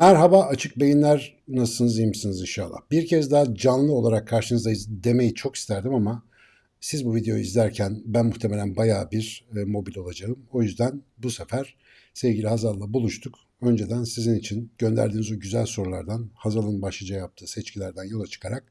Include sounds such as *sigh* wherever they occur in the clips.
Merhaba açık beyinler nasılsınız iyi misiniz inşallah. Bir kez daha canlı olarak karşınızdayız demeyi çok isterdim ama siz bu videoyu izlerken ben muhtemelen bayağı bir e, mobil olacağım. O yüzden bu sefer sevgili Hazal'la buluştuk. Önceden sizin için gönderdiğiniz o güzel sorulardan Hazal'ın başlıca yaptığı seçkilerden yola çıkarak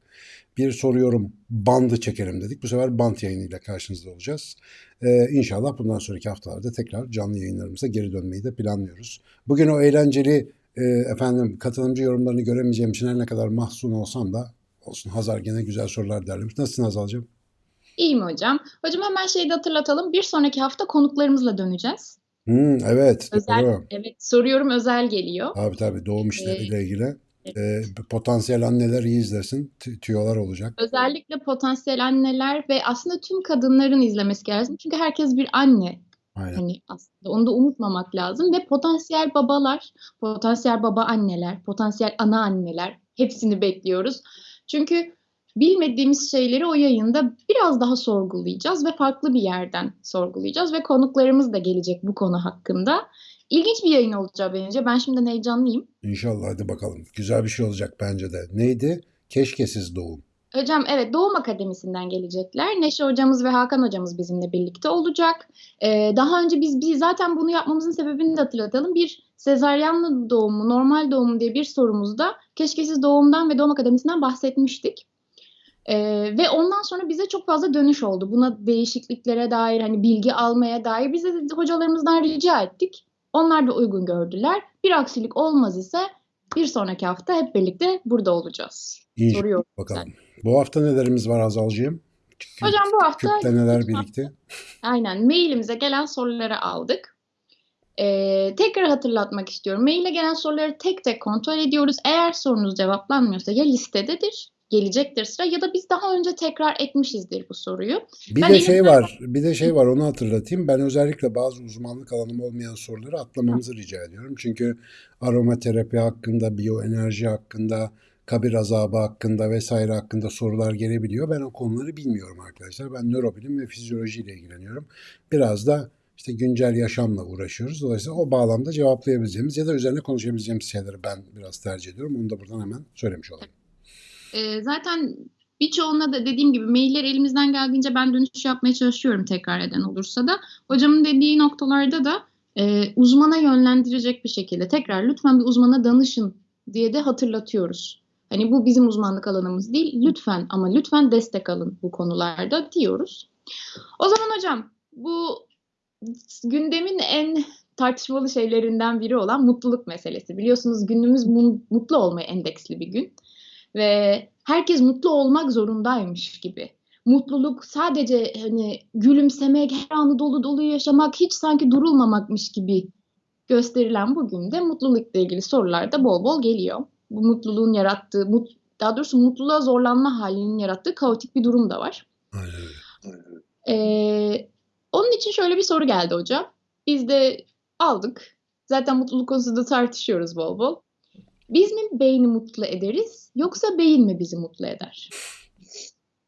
bir soruyorum bandı çekelim dedik. Bu sefer bant yayınıyla karşınızda olacağız. Ee, inşallah bundan sonraki haftalarda tekrar canlı yayınlarımıza geri dönmeyi de planlıyoruz. Bugün o eğlenceli e, efendim katılımcı yorumlarını göremeyeceğim için her ne kadar mahzun olsam da olsun Hazar gene güzel sorular derlemiş. Nasılsın Hazal'cığım? İyiyim hocam. Hocam hemen şeyi de hatırlatalım. Bir sonraki hafta konuklarımızla döneceğiz. Hmm, evet Özel, doğru. evet soruyorum özel geliyor. Tabii tabii doğum işleriyle Ee, ilgili. Ee, potansiyel anneler iyi izlesin. Tü- Tüyolar olacak. Özellikle potansiyel anneler ve aslında tüm kadınların izlemesi lazım. Çünkü herkes bir anne. Aynen. Hani aslında onu da unutmamak lazım ve potansiyel babalar, potansiyel baba anneler, potansiyel ana anneler hepsini bekliyoruz. Çünkü bilmediğimiz şeyleri o yayında biraz daha sorgulayacağız ve farklı bir yerden sorgulayacağız ve konuklarımız da gelecek bu konu hakkında. İlginç bir yayın olacak bence. Ben şimdiden heyecanlıyım. İnşallah hadi bakalım. Güzel bir şey olacak bence de. Neydi? Keşkesiz doğum. Hocam evet Doğum Akademisi'nden gelecekler. Neşe hocamız ve Hakan hocamız bizimle birlikte olacak. Ee, daha önce biz, biz zaten bunu yapmamızın sebebini de hatırlatalım. Bir sezaryenli doğumu, normal doğum diye bir sorumuzda keşkesiz doğumdan ve Doğum Akademisi'nden bahsetmiştik. Ee, ve ondan sonra bize çok fazla dönüş oldu. Buna değişikliklere dair hani bilgi almaya dair bize de hocalarımızdan rica ettik. Onlar da uygun gördüler. Bir aksilik olmaz ise bir sonraki hafta hep birlikte burada olacağız. İnşallah Soruyorum. bakalım. Bu hafta nelerimiz var Hazal'cığım? Kü- Hocam bu hafta Kütleneler birlikte. aynen mailimize gelen soruları aldık. Ee, tekrar hatırlatmak istiyorum. Maile gelen soruları tek tek kontrol ediyoruz. Eğer sorunuz cevaplanmıyorsa ya listededir, gelecektir sıra ya da biz daha önce tekrar etmişizdir bu soruyu. Bir Ben de şey elimden- var, bir de şey var onu hatırlatayım. Ben özellikle bazı uzmanlık alanım olmayan soruları atlamamızı rica ediyorum. Çünkü aromaterapi hakkında, biyoenerji hakkında, kabir azabı hakkında vesaire hakkında sorular gelebiliyor. Ben o konuları bilmiyorum arkadaşlar. Ben nörobilim ve fizyolojiyle ilgileniyorum. Biraz da işte güncel yaşamla uğraşıyoruz. Dolayısıyla o bağlamda cevaplayabileceğimiz ya da üzerine konuşabileceğimiz şeyleri ben biraz tercih ediyorum. Onu da buradan hemen söylemiş olayım. Ee, zaten birçoğuna da dediğim gibi mailler elimizden geldiğince ben dönüş yapmaya çalışıyorum tekrar eden olursa da. Hocamın dediği noktalarda da e, uzmana yönlendirecek bir şekilde tekrar lütfen bir uzmana danışın diye de hatırlatıyoruz. Hani bu bizim uzmanlık alanımız değil. Lütfen ama lütfen destek alın bu konularda diyoruz. O zaman hocam bu gündemin en tartışmalı şeylerinden biri olan mutluluk meselesi. Biliyorsunuz günümüz mu- mutlu olmaya endeksli bir gün ve herkes mutlu olmak zorundaymış gibi. Mutluluk sadece hani gülümsemek, her anı dolu dolu yaşamak, hiç sanki durulmamakmış gibi gösterilen bugün de mutlulukla ilgili sorular da bol bol geliyor. Bu mutluluğun yarattığı, mut, daha doğrusu mutluluğa zorlanma halinin yarattığı kaotik bir durum da var. Ee, onun için şöyle bir soru geldi hocam. Biz de aldık. Zaten mutluluk konusunda tartışıyoruz bol bol. Biz mi beyni mutlu ederiz yoksa beyin mi bizi mutlu eder?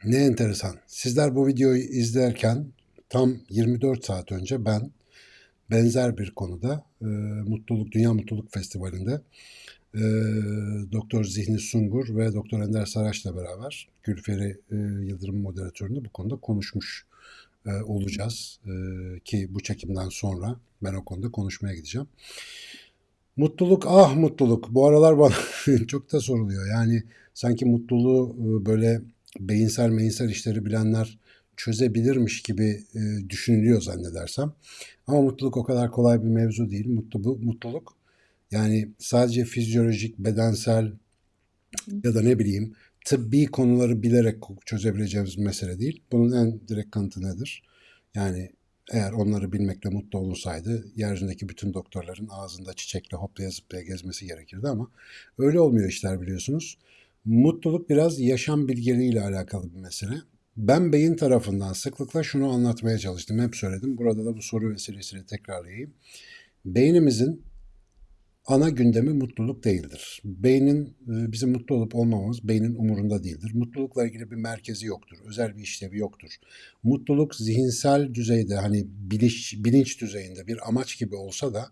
Ne enteresan. Sizler bu videoyu izlerken tam 24 saat önce ben benzer bir konuda e, Mutluluk Dünya Mutluluk Festivali'nde e, Doktor Zihni Sungur ve Doktor Ender Saraç'la beraber Gülferi e, Yıldırım moderatöründe bu konuda konuşmuş e, olacağız. E, ki bu çekimden sonra ben o konuda konuşmaya gideceğim. Mutluluk ah mutluluk. Bu aralar bana *laughs* çok da soruluyor. Yani sanki mutluluğu e, böyle beyinsel meyinsel işleri bilenler çözebilirmiş gibi e, düşünülüyor zannedersem. Ama mutluluk o kadar kolay bir mevzu değil. Mutlu mutluluk yani sadece fizyolojik, bedensel ya da ne bileyim tıbbi konuları bilerek çözebileceğimiz mesele değil. Bunun en direkt kanıtı nedir? Yani eğer onları bilmekle mutlu olunsaydı yeryüzündeki bütün doktorların ağzında çiçekle hoplaya zıplaya gezmesi gerekirdi ama öyle olmuyor işler biliyorsunuz. Mutluluk biraz yaşam bilgeliğiyle alakalı bir mesele. Ben beyin tarafından sıklıkla şunu anlatmaya çalıştım. Hep söyledim. Burada da bu soru vesilesiyle tekrarlayayım. Beynimizin ana gündemi mutluluk değildir. Beynin e, bizim mutlu olup olmamamız beynin umurunda değildir. Mutlulukla ilgili bir merkezi yoktur. Özel bir işlevi yoktur. Mutluluk zihinsel düzeyde hani bilinç, bilinç düzeyinde bir amaç gibi olsa da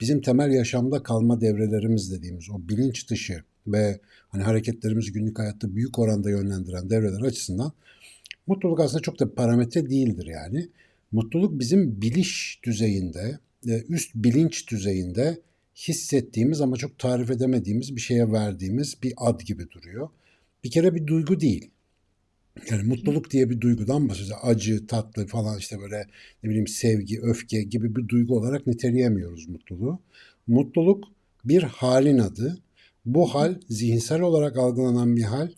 bizim temel yaşamda kalma devrelerimiz dediğimiz o bilinç dışı ve hani hareketlerimizi günlük hayatta büyük oranda yönlendiren devreler açısından mutluluk aslında çok da parametre değildir yani. Mutluluk bizim biliş düzeyinde, e, üst bilinç düzeyinde hissettiğimiz ama çok tarif edemediğimiz bir şeye verdiğimiz bir ad gibi duruyor. Bir kere bir duygu değil. Yani mutluluk diye bir duygudan bahsediyoruz. Acı, tatlı falan işte böyle ne bileyim sevgi, öfke gibi bir duygu olarak niteleyemiyoruz mutluluğu. Mutluluk bir halin adı. Bu hal zihinsel olarak algılanan bir hal.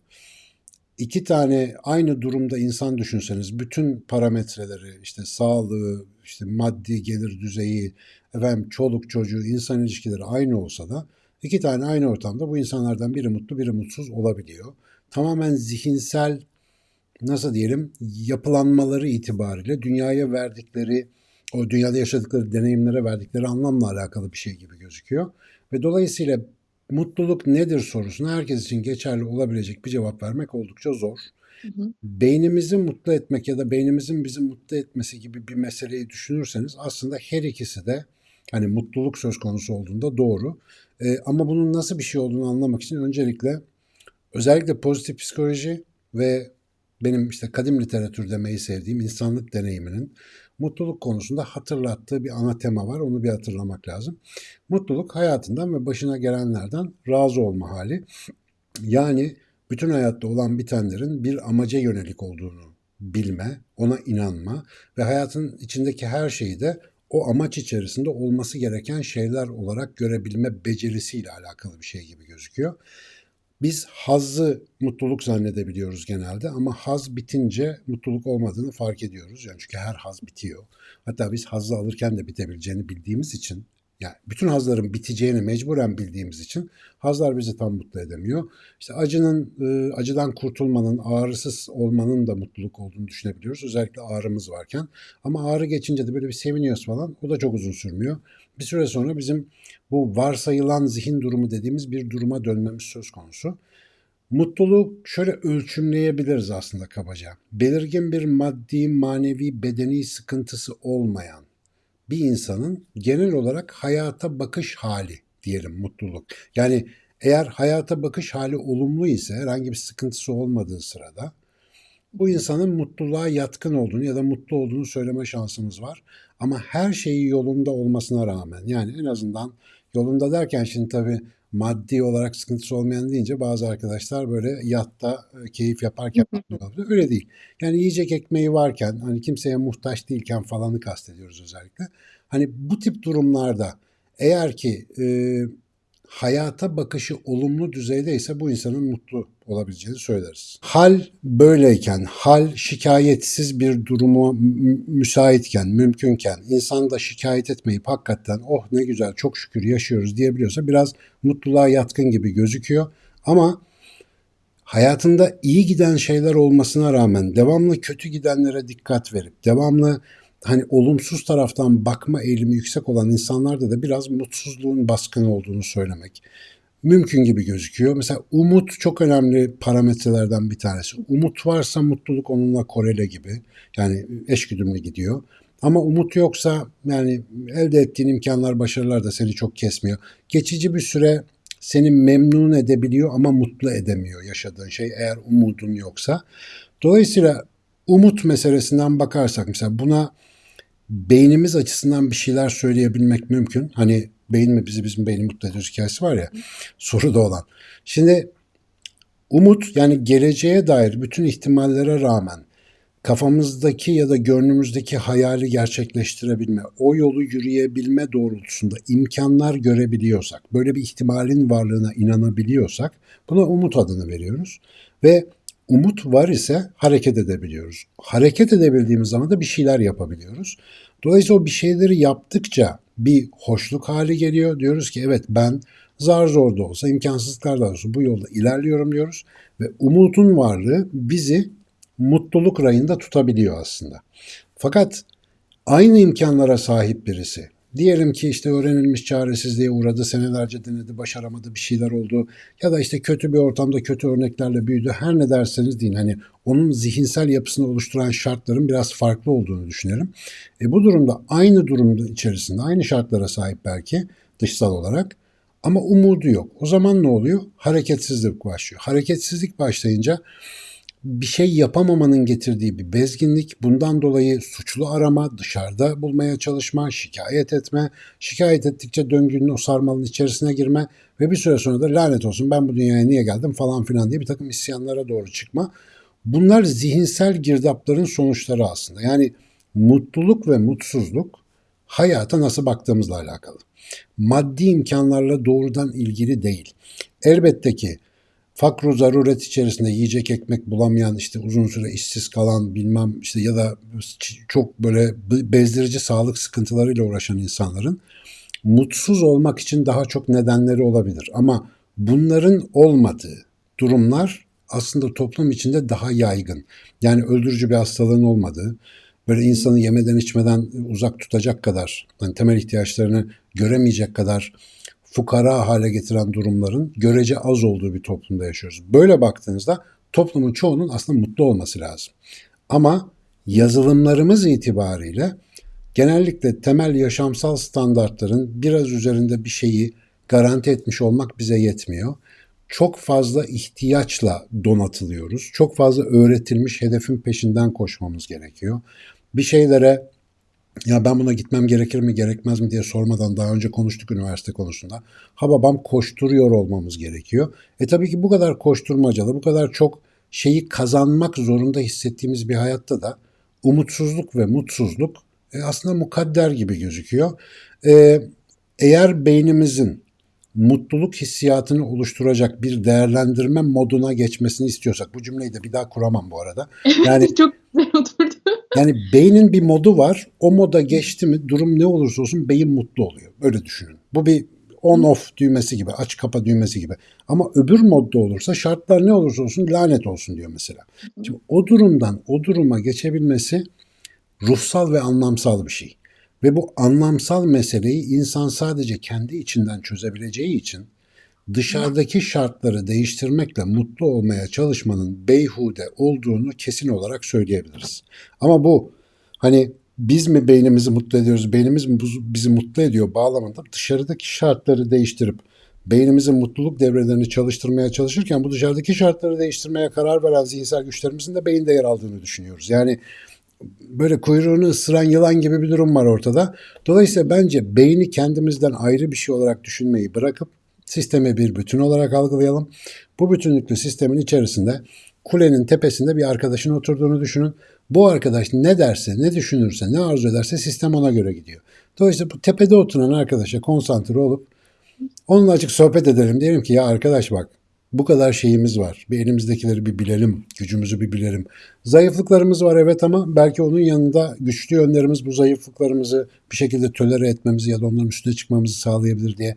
İki tane aynı durumda insan düşünseniz bütün parametreleri işte sağlığı, işte maddi gelir düzeyi, efendim çoluk çocuğu, insan ilişkileri aynı olsa da iki tane aynı ortamda bu insanlardan biri mutlu biri mutsuz olabiliyor. Tamamen zihinsel nasıl diyelim yapılanmaları itibariyle dünyaya verdikleri o dünyada yaşadıkları deneyimlere verdikleri anlamla alakalı bir şey gibi gözüküyor. Ve dolayısıyla mutluluk nedir sorusuna herkes için geçerli olabilecek bir cevap vermek oldukça zor. Hı hı. Beynimizi mutlu etmek ya da beynimizin bizi mutlu etmesi gibi bir meseleyi düşünürseniz aslında her ikisi de hani mutluluk söz konusu olduğunda doğru. Ee, ama bunun nasıl bir şey olduğunu anlamak için öncelikle özellikle pozitif psikoloji ve benim işte kadim literatür demeyi sevdiğim insanlık deneyiminin mutluluk konusunda hatırlattığı bir ana tema var. Onu bir hatırlamak lazım. Mutluluk hayatından ve başına gelenlerden razı olma hali. Yani bütün hayatta olan bitenlerin bir amaca yönelik olduğunu bilme, ona inanma ve hayatın içindeki her şeyi de o amaç içerisinde olması gereken şeyler olarak görebilme becerisiyle alakalı bir şey gibi gözüküyor. Biz hazzı mutluluk zannedebiliyoruz genelde ama haz bitince mutluluk olmadığını fark ediyoruz. Yani çünkü her haz bitiyor. Hatta biz hazzı alırken de bitebileceğini bildiğimiz için yani bütün hazların biteceğini mecburen bildiğimiz için hazlar bizi tam mutlu edemiyor. İşte acının, e, acıdan kurtulmanın, ağrısız olmanın da mutluluk olduğunu düşünebiliyoruz. Özellikle ağrımız varken. Ama ağrı geçince de böyle bir seviniyoruz falan. O da çok uzun sürmüyor. Bir süre sonra bizim bu varsayılan zihin durumu dediğimiz bir duruma dönmemiz söz konusu. Mutluluğu şöyle ölçümleyebiliriz aslında kabaca. Belirgin bir maddi, manevi, bedeni sıkıntısı olmayan bir insanın genel olarak hayata bakış hali diyelim mutluluk. Yani eğer hayata bakış hali olumlu ise herhangi bir sıkıntısı olmadığı sırada bu insanın mutluluğa yatkın olduğunu ya da mutlu olduğunu söyleme şansımız var. Ama her şeyi yolunda olmasına rağmen yani en azından yolunda derken şimdi tabii maddi olarak sıkıntısı olmayan deyince bazı arkadaşlar böyle yatta e, keyif yaparken öyle değil. Yani yiyecek ekmeği varken hani kimseye muhtaç değilken falanı kastediyoruz özellikle. Hani bu tip durumlarda eğer ki e, hayata bakışı olumlu düzeydeyse bu insanın mutlu olabileceğini söyleriz. Hal böyleyken, hal şikayetsiz bir durumu müsaitken, mümkünken, insan da şikayet etmeyip hakikaten oh ne güzel çok şükür yaşıyoruz diyebiliyorsa biraz mutluluğa yatkın gibi gözüküyor. Ama hayatında iyi giden şeyler olmasına rağmen devamlı kötü gidenlere dikkat verip devamlı hani olumsuz taraftan bakma eğilimi yüksek olan insanlarda da biraz mutsuzluğun baskın olduğunu söylemek mümkün gibi gözüküyor. Mesela umut çok önemli parametrelerden bir tanesi. Umut varsa mutluluk onunla korele gibi. Yani eşgüdümlü gidiyor. Ama umut yoksa yani elde ettiğin imkanlar, başarılar da seni çok kesmiyor. Geçici bir süre seni memnun edebiliyor ama mutlu edemiyor yaşadığın şey eğer umudun yoksa. Dolayısıyla umut meselesinden bakarsak mesela buna beynimiz açısından bir şeyler söyleyebilmek mümkün. Hani beyin mi bizi bizim beyni mutlu ediyor hikayesi var ya soruda olan. Şimdi umut yani geleceğe dair bütün ihtimallere rağmen kafamızdaki ya da gönlümüzdeki hayali gerçekleştirebilme, o yolu yürüyebilme doğrultusunda imkanlar görebiliyorsak, böyle bir ihtimalin varlığına inanabiliyorsak buna umut adını veriyoruz. Ve umut var ise hareket edebiliyoruz. Hareket edebildiğimiz zaman da bir şeyler yapabiliyoruz. Dolayısıyla o bir şeyleri yaptıkça bir hoşluk hali geliyor. Diyoruz ki evet ben zar zor da olsa, imkansızlıklar da olsa bu yolda ilerliyorum diyoruz. Ve umutun varlığı bizi mutluluk rayında tutabiliyor aslında. Fakat aynı imkanlara sahip birisi Diyelim ki işte öğrenilmiş çaresizliğe uğradı, senelerce denedi, başaramadı, bir şeyler oldu. Ya da işte kötü bir ortamda kötü örneklerle büyüdü. Her ne derseniz deyin hani onun zihinsel yapısını oluşturan şartların biraz farklı olduğunu düşünelim. E bu durumda aynı durumda içerisinde, aynı şartlara sahip belki dışsal olarak ama umudu yok. O zaman ne oluyor? Hareketsizlik başlıyor. Hareketsizlik başlayınca bir şey yapamamanın getirdiği bir bezginlik, bundan dolayı suçlu arama, dışarıda bulmaya çalışma, şikayet etme, şikayet ettikçe döngünün o sarmalın içerisine girme ve bir süre sonra da lanet olsun ben bu dünyaya niye geldim falan filan diye bir takım isyanlara doğru çıkma. Bunlar zihinsel girdapların sonuçları aslında. Yani mutluluk ve mutsuzluk hayata nasıl baktığımızla alakalı. Maddi imkanlarla doğrudan ilgili değil. Elbette ki fakru zaruret içerisinde yiyecek ekmek bulamayan işte uzun süre işsiz kalan bilmem işte ya da çok böyle bezdirici sağlık sıkıntılarıyla uğraşan insanların mutsuz olmak için daha çok nedenleri olabilir. Ama bunların olmadığı durumlar aslında toplum içinde daha yaygın. Yani öldürücü bir hastalığın olmadığı, böyle insanı yemeden içmeden uzak tutacak kadar, hani temel ihtiyaçlarını göremeyecek kadar fukara hale getiren durumların görece az olduğu bir toplumda yaşıyoruz. Böyle baktığınızda toplumun çoğunun aslında mutlu olması lazım. Ama yazılımlarımız itibariyle genellikle temel yaşamsal standartların biraz üzerinde bir şeyi garanti etmiş olmak bize yetmiyor. Çok fazla ihtiyaçla donatılıyoruz. Çok fazla öğretilmiş hedefin peşinden koşmamız gerekiyor. Bir şeylere ya ben buna gitmem gerekir mi gerekmez mi diye sormadan daha önce konuştuk üniversite konusunda. Ha babam koşturuyor olmamız gerekiyor. E tabii ki bu kadar koşturmacalı, bu kadar çok şeyi kazanmak zorunda hissettiğimiz bir hayatta da umutsuzluk ve mutsuzluk e, aslında mukadder gibi gözüküyor. E, eğer beynimizin mutluluk hissiyatını oluşturacak bir değerlendirme moduna geçmesini istiyorsak bu cümleyi de bir daha kuramam bu arada. Yani *laughs* çok güzel oturdu. Yani beynin bir modu var. O moda geçti mi durum ne olursa olsun beyin mutlu oluyor. Öyle düşünün. Bu bir on off düğmesi gibi, aç kapa düğmesi gibi. Ama öbür modda olursa şartlar ne olursa olsun lanet olsun diyor mesela. Şimdi o durumdan o duruma geçebilmesi ruhsal ve anlamsal bir şey. Ve bu anlamsal meseleyi insan sadece kendi içinden çözebileceği için dışarıdaki şartları değiştirmekle mutlu olmaya çalışmanın beyhude olduğunu kesin olarak söyleyebiliriz. Ama bu hani biz mi beynimizi mutlu ediyoruz, beynimiz mi bizi mutlu ediyor bağlamında dışarıdaki şartları değiştirip beynimizin mutluluk devrelerini çalıştırmaya çalışırken bu dışarıdaki şartları değiştirmeye karar veren zihinsel güçlerimizin de beyinde yer aldığını düşünüyoruz. Yani böyle kuyruğunu ısıran yılan gibi bir durum var ortada. Dolayısıyla bence beyni kendimizden ayrı bir şey olarak düşünmeyi bırakıp sistemi bir bütün olarak algılayalım. Bu bütünlüklü sistemin içerisinde kulenin tepesinde bir arkadaşın oturduğunu düşünün. Bu arkadaş ne derse, ne düşünürse, ne arzu ederse sistem ona göre gidiyor. Dolayısıyla bu tepede oturan arkadaşa konsantre olup onunla açık sohbet edelim. Diyelim ki ya arkadaş bak bu kadar şeyimiz var. Bir elimizdekileri bir bilelim, gücümüzü bir bilelim. Zayıflıklarımız var evet ama belki onun yanında güçlü yönlerimiz bu zayıflıklarımızı bir şekilde tölere etmemizi ya da onların üstüne çıkmamızı sağlayabilir diye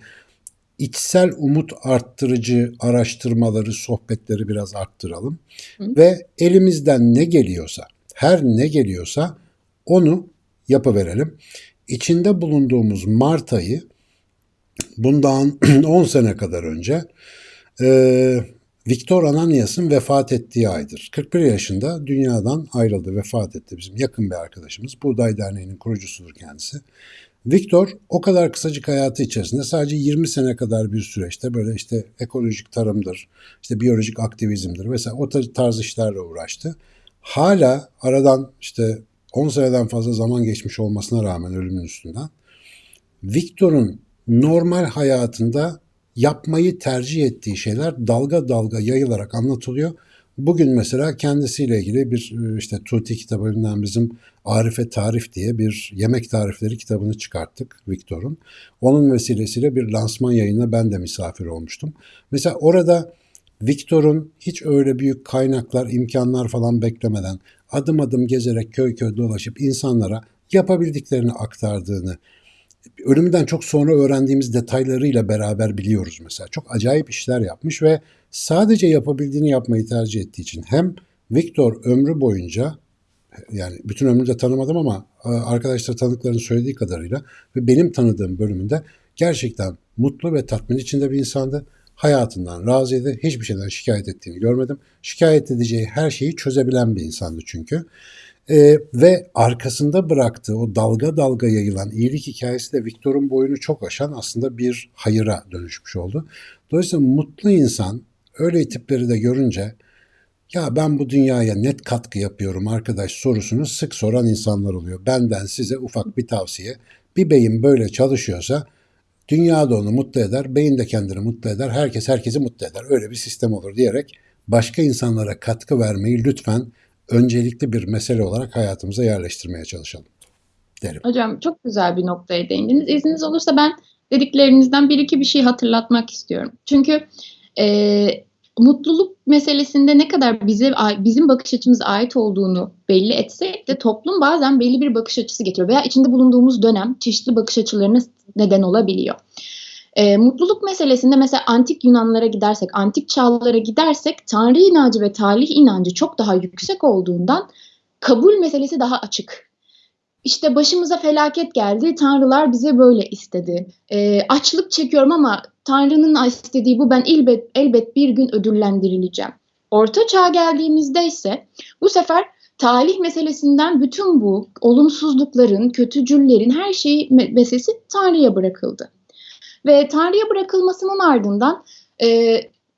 içsel umut arttırıcı araştırmaları, sohbetleri biraz arttıralım. Hı. Ve elimizden ne geliyorsa, her ne geliyorsa onu yapıverelim. İçinde bulunduğumuz Mart ayı bundan *clears throat* 10 sene kadar önce e, Viktor Ananias'ın vefat ettiği aydır. 41 yaşında dünyadan ayrıldı, vefat etti bizim yakın bir arkadaşımız. Buğday Derneği'nin kurucusudur kendisi. Viktor o kadar kısacık hayatı içerisinde sadece 20 sene kadar bir süreçte böyle işte ekolojik tarımdır, işte biyolojik aktivizmdir vesaire o tarz işlerle uğraştı. Hala aradan işte 10 seneden fazla zaman geçmiş olmasına rağmen ölümün üstünden Viktor'un normal hayatında yapmayı tercih ettiği şeyler dalga dalga yayılarak anlatılıyor. Bugün mesela kendisiyle ilgili bir e, işte Tuti kitabından bizim Arife Tarif diye bir yemek tarifleri kitabını çıkarttık Viktor'un. Onun vesilesiyle bir lansman yayına ben de misafir olmuştum. Mesela orada Viktor'un hiç öyle büyük kaynaklar, imkanlar falan beklemeden adım adım gezerek köy köy dolaşıp insanlara yapabildiklerini aktardığını, ölümünden çok sonra öğrendiğimiz detaylarıyla beraber biliyoruz mesela. Çok acayip işler yapmış ve sadece yapabildiğini yapmayı tercih ettiği için hem Viktor ömrü boyunca yani bütün ömrünü de tanımadım ama e, arkadaşlar tanıklarının söylediği kadarıyla ve benim tanıdığım bölümünde gerçekten mutlu ve tatmin içinde bir insandı. Hayatından razıydı. Hiçbir şeyden şikayet ettiğini görmedim. Şikayet edeceği her şeyi çözebilen bir insandı çünkü. Ee, ve arkasında bıraktığı o dalga dalga yayılan iyilik hikayesi de Victor'un boyunu çok aşan aslında bir hayıra dönüşmüş oldu. Dolayısıyla mutlu insan öyle tipleri de görünce ya ben bu dünyaya net katkı yapıyorum arkadaş sorusunu sık soran insanlar oluyor. Benden size ufak bir tavsiye. Bir beyin böyle çalışıyorsa dünya da onu mutlu eder, beyin de kendini mutlu eder, herkes herkesi mutlu eder. Öyle bir sistem olur diyerek başka insanlara katkı vermeyi lütfen öncelikli bir mesele olarak hayatımıza yerleştirmeye çalışalım derim. Hocam çok güzel bir noktaya değindiniz. İzniniz olursa ben dediklerinizden bir iki bir şey hatırlatmak istiyorum. Çünkü e, mutluluk meselesinde ne kadar bize bizim bakış açımıza ait olduğunu belli etsek de toplum bazen belli bir bakış açısı getiriyor veya içinde bulunduğumuz dönem çeşitli bakış açılarına neden olabiliyor. E, mutluluk meselesinde mesela antik Yunanlara gidersek, antik çağlara gidersek Tanrı inancı ve talih inancı çok daha yüksek olduğundan kabul meselesi daha açık. İşte başımıza felaket geldi, tanrılar bize böyle istedi. E, açlık çekiyorum ama Tanrı'nın istediği bu, ben elbet, elbet bir gün ödüllendirileceğim. Orta çağ geldiğimizde ise bu sefer talih meselesinden bütün bu olumsuzlukların, kötücüllerin her şeyi meselesi Tanrı'ya bırakıldı. Ve Tanrı'ya bırakılmasının ardından e,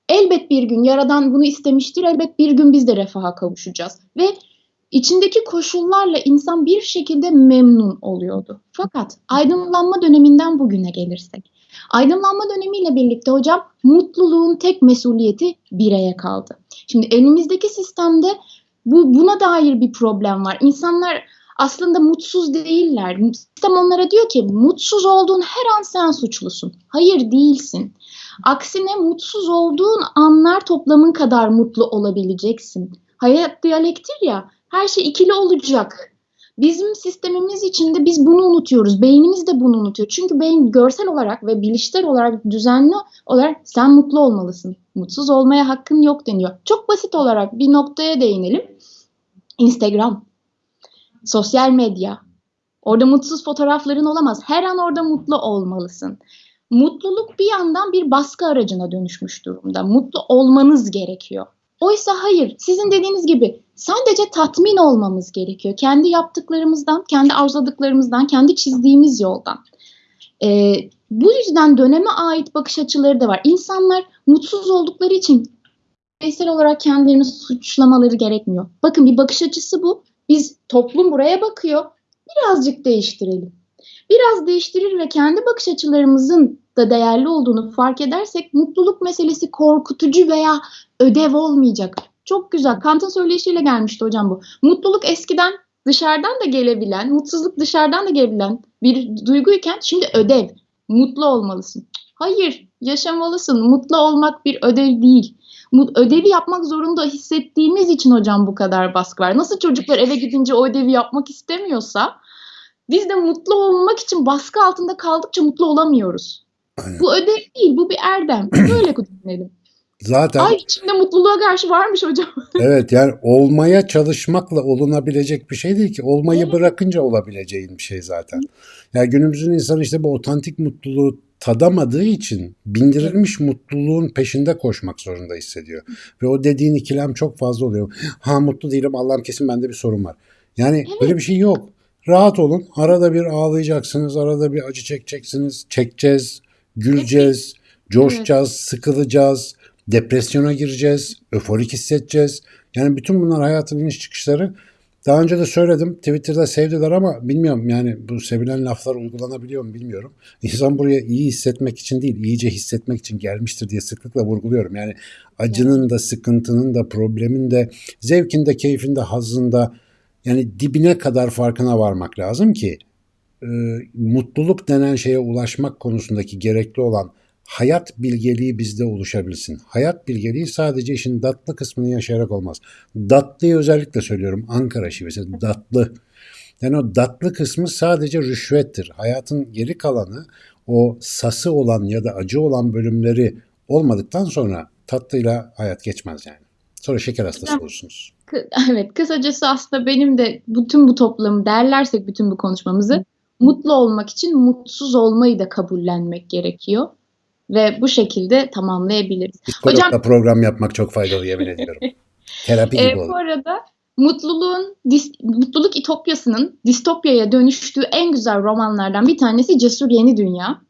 elbet bir gün Yaradan bunu istemiştir, elbet bir gün biz de refaha kavuşacağız. Ve içindeki koşullarla insan bir şekilde memnun oluyordu. Fakat aydınlanma döneminden bugüne gelirsek, aydınlanma dönemiyle birlikte hocam mutluluğun tek mesuliyeti bireye kaldı. Şimdi elimizdeki sistemde bu buna dair bir problem var. İnsanlar aslında mutsuz değiller. Sistem onlara diyor ki mutsuz olduğun her an sen suçlusun. Hayır değilsin. Aksine mutsuz olduğun anlar toplamın kadar mutlu olabileceksin. Hayat diyalektir ya her şey ikili olacak. Bizim sistemimiz içinde biz bunu unutuyoruz. Beynimiz de bunu unutuyor. Çünkü beyin görsel olarak ve bilişsel olarak düzenli olarak sen mutlu olmalısın. Mutsuz olmaya hakkın yok deniyor. Çok basit olarak bir noktaya değinelim. Instagram sosyal medya. Orada mutsuz fotoğrafların olamaz. Her an orada mutlu olmalısın. Mutluluk bir yandan bir baskı aracına dönüşmüş durumda. Mutlu olmanız gerekiyor. Oysa hayır, sizin dediğiniz gibi sadece tatmin olmamız gerekiyor. Kendi yaptıklarımızdan, kendi arzuladıklarımızdan, kendi çizdiğimiz yoldan. Ee, bu yüzden döneme ait bakış açıları da var. İnsanlar mutsuz oldukları için bireysel olarak kendilerini suçlamaları gerekmiyor. Bakın bir bakış açısı bu. Biz toplum buraya bakıyor. Birazcık değiştirelim. Biraz değiştirir ve kendi bakış açılarımızın da değerli olduğunu fark edersek mutluluk meselesi korkutucu veya ödev olmayacak. Çok güzel. Kant'ın söyleyişiyle gelmişti hocam bu. Mutluluk eskiden dışarıdan da gelebilen, mutsuzluk dışarıdan da gelebilen bir duyguyken şimdi ödev. Mutlu olmalısın. Hayır, yaşamalısın. Mutlu olmak bir ödev değil ödevi yapmak zorunda hissettiğimiz için hocam bu kadar baskı var. Nasıl çocuklar eve gidince o ödevi yapmak istemiyorsa biz de mutlu olmak için baskı altında kaldıkça mutlu olamıyoruz. Aynen. Bu ödev değil, bu bir erdem. *clears throat* Böyle düşünelim. Zaten Ay içinde mutluluğa karşı varmış hocam. *laughs* evet yani olmaya çalışmakla olunabilecek bir şey değil ki. Olmayı evet. bırakınca olabileceğin bir şey zaten. Yani günümüzün insanı işte bu otantik mutluluğu tadamadığı için bindirilmiş mutluluğun peşinde koşmak zorunda hissediyor. Ve o dediğin ikilem çok fazla oluyor. Ha mutlu değilim Allah'ım kesin bende bir sorun var. Yani evet. böyle bir şey yok. Rahat olun. Arada bir ağlayacaksınız. Arada bir acı çekeceksiniz. Çekeceğiz. Güleceğiz. Coşacağız. Evet. Sıkılacağız. Depresyona gireceğiz. Öforik hissedeceğiz. Yani bütün bunlar hayatın iniş çıkışları. Daha önce de söyledim. Twitter'da sevdiler ama bilmiyorum yani bu sevilen laflar uygulanabiliyor mu bilmiyorum. *laughs* İnsan buraya iyi hissetmek için değil, iyice hissetmek için gelmiştir diye sıklıkla vurguluyorum. Yani acının da, sıkıntının da, problemin de, zevkin de, keyfin de, hazın da yani dibine kadar farkına varmak lazım ki e, mutluluk denen şeye ulaşmak konusundaki gerekli olan hayat bilgeliği bizde oluşabilsin. Hayat bilgeliği sadece işin datlı kısmını yaşayarak olmaz. Datlıyı özellikle söylüyorum Ankara şivesi datlı. Yani o datlı kısmı sadece rüşvettir. Hayatın geri kalanı o sası olan ya da acı olan bölümleri olmadıktan sonra tatlıyla hayat geçmez yani. Sonra şeker hastası olursunuz. *laughs* Evet kısacası aslında benim de bütün bu toplamı derlersek bütün bu konuşmamızı mutlu olmak için mutsuz olmayı da kabullenmek gerekiyor ve bu şekilde tamamlayabiliriz. Psikologla Hocam program yapmak çok faydalı yemin ediyorum. *laughs* Terapi gibi e, Bu arada mutluluğun dis- mutluluk itopyasının distopyaya dönüştüğü en güzel romanlardan bir tanesi Cesur Yeni Dünya.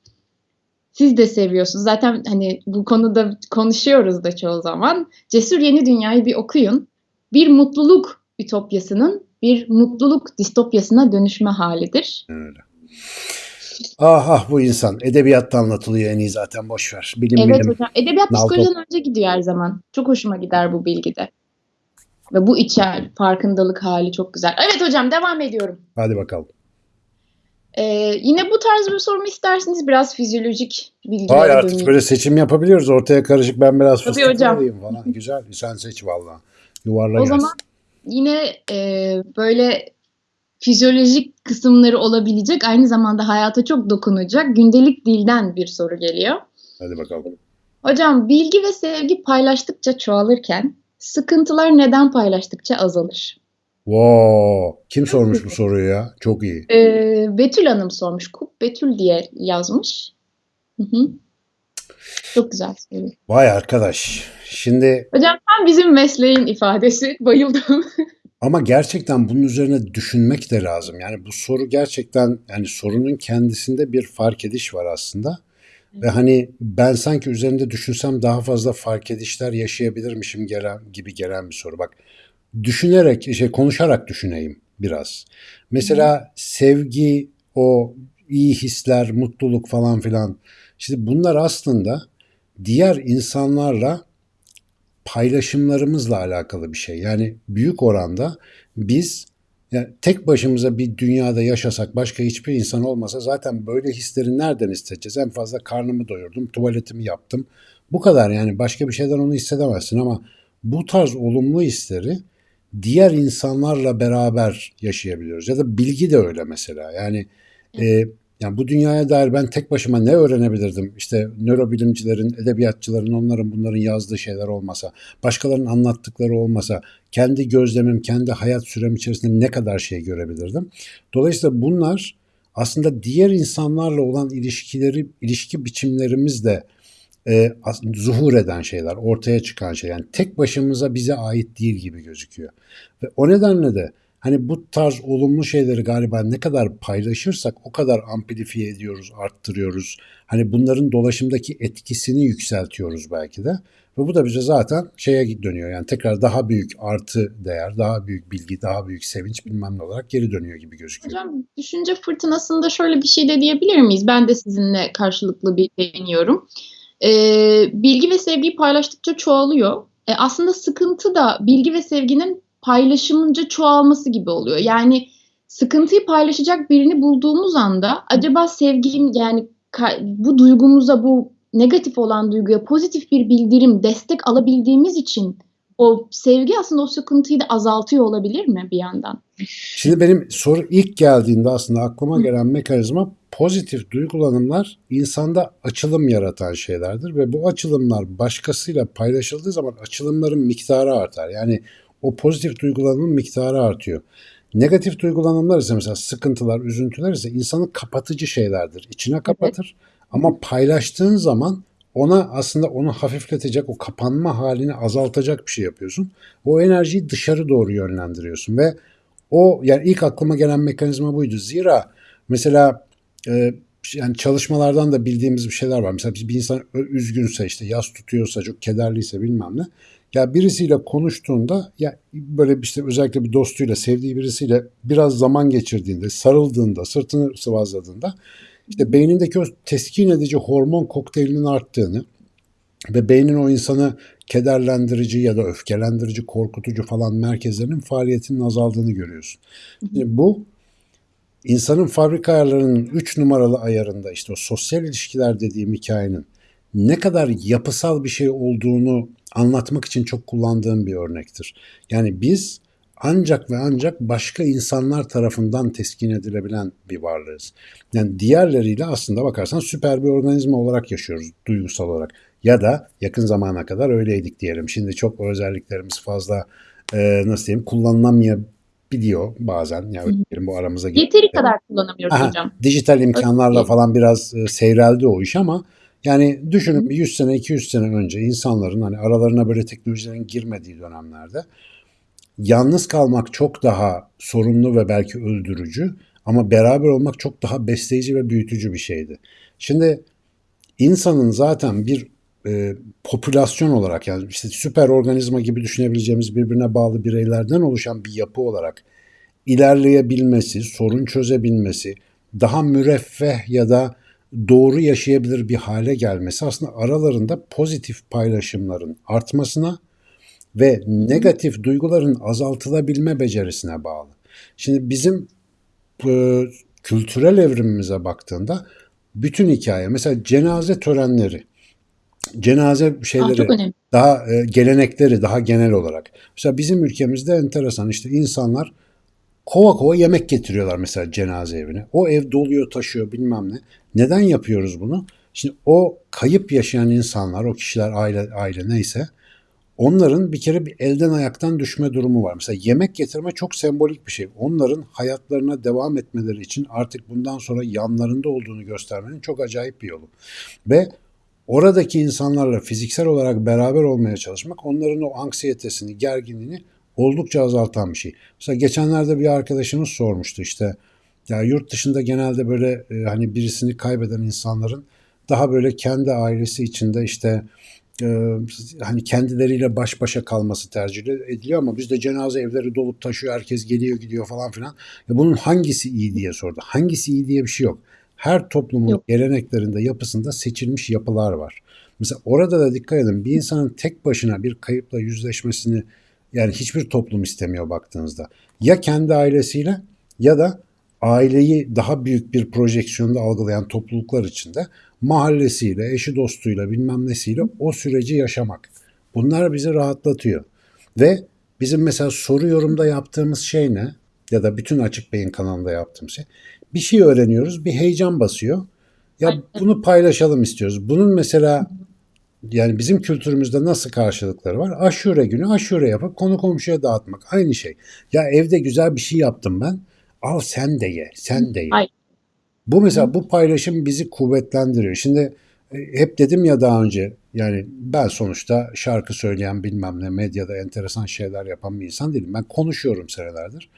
Siz de seviyorsunuz. Zaten hani bu konuda konuşuyoruz da çoğu zaman. Cesur Yeni Dünya'yı bir okuyun. Bir mutluluk ütopyasının bir mutluluk distopyasına dönüşme halidir. Öyle. Ah ah bu insan. Edebiyatta anlatılıyor en iyi zaten boş ver. Bilim Evet bilim. hocam. Edebiyat Nalto. psikolojiden önce gidiyor her zaman. Çok hoşuma gider bu bilgide. Ve bu içer farkındalık hali çok güzel. Evet hocam devam ediyorum. Hadi bakalım. Ee, yine bu tarz bir soru mu isterseniz biraz fizyolojik bilgilere Hayır artık döneyim. böyle seçim yapabiliyoruz. Ortaya karışık ben biraz Tabii fıstık falan. Güzel. Sen seç valla. Yuvarla O gelsin. zaman yine e, böyle fizyolojik kısımları olabilecek aynı zamanda hayata çok dokunacak gündelik dilden bir soru geliyor. Hadi bakalım. Hocam bilgi ve sevgi paylaştıkça çoğalırken sıkıntılar neden paylaştıkça azalır? Wow. Kim sormuş bu soruyu ya? Çok iyi. Ee, Betül Hanım sormuş. Kup Betül diye yazmış. Hı hı. Çok güzel soru. Vay arkadaş. Şimdi Hocam tam bizim mesleğin ifadesi. Bayıldım. *laughs* ama gerçekten bunun üzerine düşünmek de lazım. Yani bu soru gerçekten yani sorunun kendisinde bir fark ediş var aslında. Ve hani ben sanki üzerinde düşünsem daha fazla fark edişler yaşayabilirmişim gelen, gibi gelen bir soru. Bak düşünerek, şey konuşarak düşüneyim biraz. Mesela sevgi, o iyi hisler, mutluluk falan filan. Şimdi bunlar aslında diğer insanlarla paylaşımlarımızla alakalı bir şey. Yani büyük oranda biz yani tek başımıza bir dünyada yaşasak başka hiçbir insan olmasa zaten böyle hisleri nereden hissedeceğiz? En fazla karnımı doyurdum, tuvaletimi yaptım. Bu kadar yani başka bir şeyden onu hissedemezsin ama bu tarz olumlu hisleri diğer insanlarla beraber yaşayabiliyoruz. Ya da bilgi de öyle mesela. Yani e, yani bu dünyaya dair ben tek başıma ne öğrenebilirdim? İşte nörobilimcilerin, edebiyatçıların, onların bunların yazdığı şeyler olmasa, başkalarının anlattıkları olmasa, kendi gözlemim, kendi hayat sürem içerisinde ne kadar şey görebilirdim? Dolayısıyla bunlar aslında diğer insanlarla olan ilişkileri, ilişki biçimlerimizde e, zuhur eden şeyler, ortaya çıkan şeyler. Yani tek başımıza bize ait değil gibi gözüküyor. Ve o nedenle de hani bu tarz olumlu şeyleri galiba ne kadar paylaşırsak o kadar amplifiye ediyoruz, arttırıyoruz. Hani bunların dolaşımdaki etkisini yükseltiyoruz belki de. Ve bu da bize zaten şeye dönüyor. Yani tekrar daha büyük artı değer, daha büyük bilgi, daha büyük sevinç bilmem ne olarak geri dönüyor gibi gözüküyor. Hocam düşünce fırtınasında şöyle bir şey de diyebilir miyiz? Ben de sizinle karşılıklı bir değiniyorum. Ee, bilgi ve sevgiyi paylaştıkça çoğalıyor. E, aslında sıkıntı da bilgi ve sevginin paylaşımınca çoğalması gibi oluyor. Yani sıkıntıyı paylaşacak birini bulduğumuz anda acaba sevgim yani bu duygumuza bu negatif olan duyguya pozitif bir bildirim, destek alabildiğimiz için o sevgi aslında o sıkıntıyı da azaltıyor olabilir mi bir yandan? Şimdi benim soru ilk geldiğinde aslında aklıma gelen mekanizma pozitif duygulanımlar insanda açılım yaratan şeylerdir ve bu açılımlar başkasıyla paylaşıldığı zaman açılımların miktarı artar. Yani o pozitif duygulanımın miktarı artıyor. Negatif duygulanımlar ise mesela sıkıntılar, üzüntüler ise insanı kapatıcı şeylerdir. İçine kapatır ama paylaştığın zaman ona aslında onu hafifletecek, o kapanma halini azaltacak bir şey yapıyorsun. O enerjiyi dışarı doğru yönlendiriyorsun ve o yani ilk aklıma gelen mekanizma buydu. Zira mesela e, yani çalışmalardan da bildiğimiz bir şeyler var. Mesela bir insan üzgünse işte yas tutuyorsa çok kederliyse bilmem ne. Ya birisiyle konuştuğunda ya böyle işte özellikle bir dostuyla sevdiği birisiyle biraz zaman geçirdiğinde sarıldığında sırtını sıvazladığında işte beynindeki o teskin edici hormon kokteylinin arttığını ve beynin o insanı kederlendirici ya da öfkelendirici, korkutucu falan merkezlerinin faaliyetinin azaldığını görüyorsun. Şimdi bu insanın fabrika ayarlarının 3 numaralı ayarında işte o sosyal ilişkiler dediğim hikayenin ne kadar yapısal bir şey olduğunu anlatmak için çok kullandığım bir örnektir. Yani biz ancak ve ancak başka insanlar tarafından teskin edilebilen bir varlığız. Yani diğerleriyle aslında bakarsan süper bir organizma olarak yaşıyoruz duygusal olarak. Ya da yakın zamana kadar öyleydik diyelim. Şimdi çok özelliklerimiz fazla e, nasıl diyeyim kullanılamayabiliyor bazen. Yani diyelim, bu aramıza girdi. Yeteri kadar kullanamıyoruz Aha, hocam. dijital imkanlarla Öyle. falan biraz e, seyreldi o iş ama yani düşünün bir 100 sene 200 sene önce insanların hani aralarına böyle teknolojilerin girmediği dönemlerde yalnız kalmak çok daha sorunlu ve belki öldürücü ama beraber olmak çok daha besleyici ve büyütücü bir şeydi. Şimdi insanın zaten bir e, popülasyon olarak yani işte süper organizma gibi düşünebileceğimiz birbirine bağlı bireylerden oluşan bir yapı olarak ilerleyebilmesi, sorun çözebilmesi, daha müreffeh ya da doğru yaşayabilir bir hale gelmesi aslında aralarında pozitif paylaşımların artmasına ve negatif duyguların azaltılabilme becerisine bağlı. Şimdi bizim e, kültürel evrimimize baktığında bütün hikaye mesela cenaze törenleri cenaze şeyleri önemli. daha e, gelenekleri daha genel olarak. Mesela bizim ülkemizde enteresan işte insanlar kova kova yemek getiriyorlar mesela cenaze evine. O ev doluyor taşıyor bilmem ne. Neden yapıyoruz bunu? Şimdi o kayıp yaşayan insanlar, o kişiler aile aile neyse onların bir kere bir elden ayaktan düşme durumu var. Mesela yemek getirme çok sembolik bir şey. Onların hayatlarına devam etmeleri için artık bundan sonra yanlarında olduğunu göstermenin çok acayip bir yolu. Ve oradaki insanlarla fiziksel olarak beraber olmaya çalışmak onların o anksiyetesini, gerginliğini oldukça azaltan bir şey. Mesela geçenlerde bir arkadaşımız sormuştu işte ya yurt dışında genelde böyle e, hani birisini kaybeden insanların daha böyle kendi ailesi içinde işte e, hani kendileriyle baş başa kalması tercih ediliyor ama bizde cenaze evleri dolup taşıyor herkes geliyor gidiyor falan filan. Ya bunun hangisi iyi diye sordu. Hangisi iyi diye bir şey yok. Her toplumun Yok. geleneklerinde yapısında seçilmiş yapılar var. Mesela orada da dikkat edin bir insanın tek başına bir kayıpla yüzleşmesini yani hiçbir toplum istemiyor baktığınızda. Ya kendi ailesiyle ya da aileyi daha büyük bir projeksiyonda algılayan topluluklar içinde mahallesiyle, eşi dostuyla bilmem nesiyle o süreci yaşamak. Bunlar bizi rahatlatıyor. Ve bizim mesela soru yorumda yaptığımız şey ne? Ya da bütün Açık Beyin kanalında yaptığımız şey. Bir şey öğreniyoruz, bir heyecan basıyor. Ya bunu paylaşalım istiyoruz. Bunun mesela yani bizim kültürümüzde nasıl karşılıkları var? Aşure günü aşure yapıp konu komşuya dağıtmak. Aynı şey. Ya evde güzel bir şey yaptım ben. Al sen de ye, sen de ye. Ay. Bu mesela bu paylaşım bizi kuvvetlendiriyor. Şimdi e, hep dedim ya daha önce yani ben sonuçta şarkı söyleyen bilmem ne medyada enteresan şeyler yapan bir insan değilim. Ben konuşuyorum senelerdir.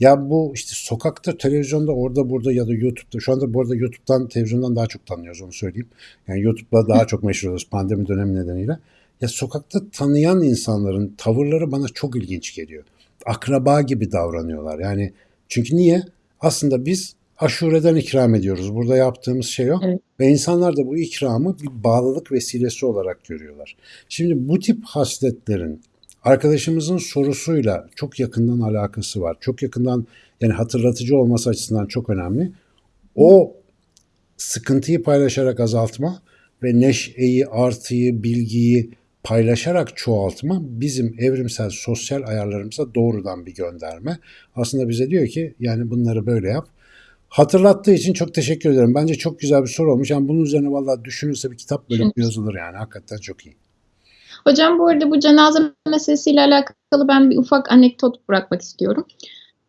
Ya bu işte sokakta, televizyonda, orada burada ya da YouTube'da. Şu anda bu arada YouTube'dan, televizyondan daha çok tanıyoruz onu söyleyeyim. Yani YouTube'da daha çok meşhur oluyoruz pandemi dönemi nedeniyle. Ya sokakta tanıyan insanların tavırları bana çok ilginç geliyor. Akraba gibi davranıyorlar. Yani çünkü niye? Aslında biz aşureden ikram ediyoruz. Burada yaptığımız şey o. Evet. Ve insanlar da bu ikramı bir bağlılık vesilesi olarak görüyorlar. Şimdi bu tip hasletlerin arkadaşımızın sorusuyla çok yakından alakası var. Çok yakından yani hatırlatıcı olması açısından çok önemli. O sıkıntıyı paylaşarak azaltma ve neşeyi, artıyı, bilgiyi paylaşarak çoğaltma bizim evrimsel sosyal ayarlarımıza doğrudan bir gönderme. Aslında bize diyor ki yani bunları böyle yap. Hatırlattığı için çok teşekkür ederim. Bence çok güzel bir soru olmuş. Yani bunun üzerine vallahi düşünülse bir kitap böyle yazılır yani. Hakikaten çok iyi. Hocam bu arada bu cenaze meselesiyle alakalı ben bir ufak anekdot bırakmak istiyorum.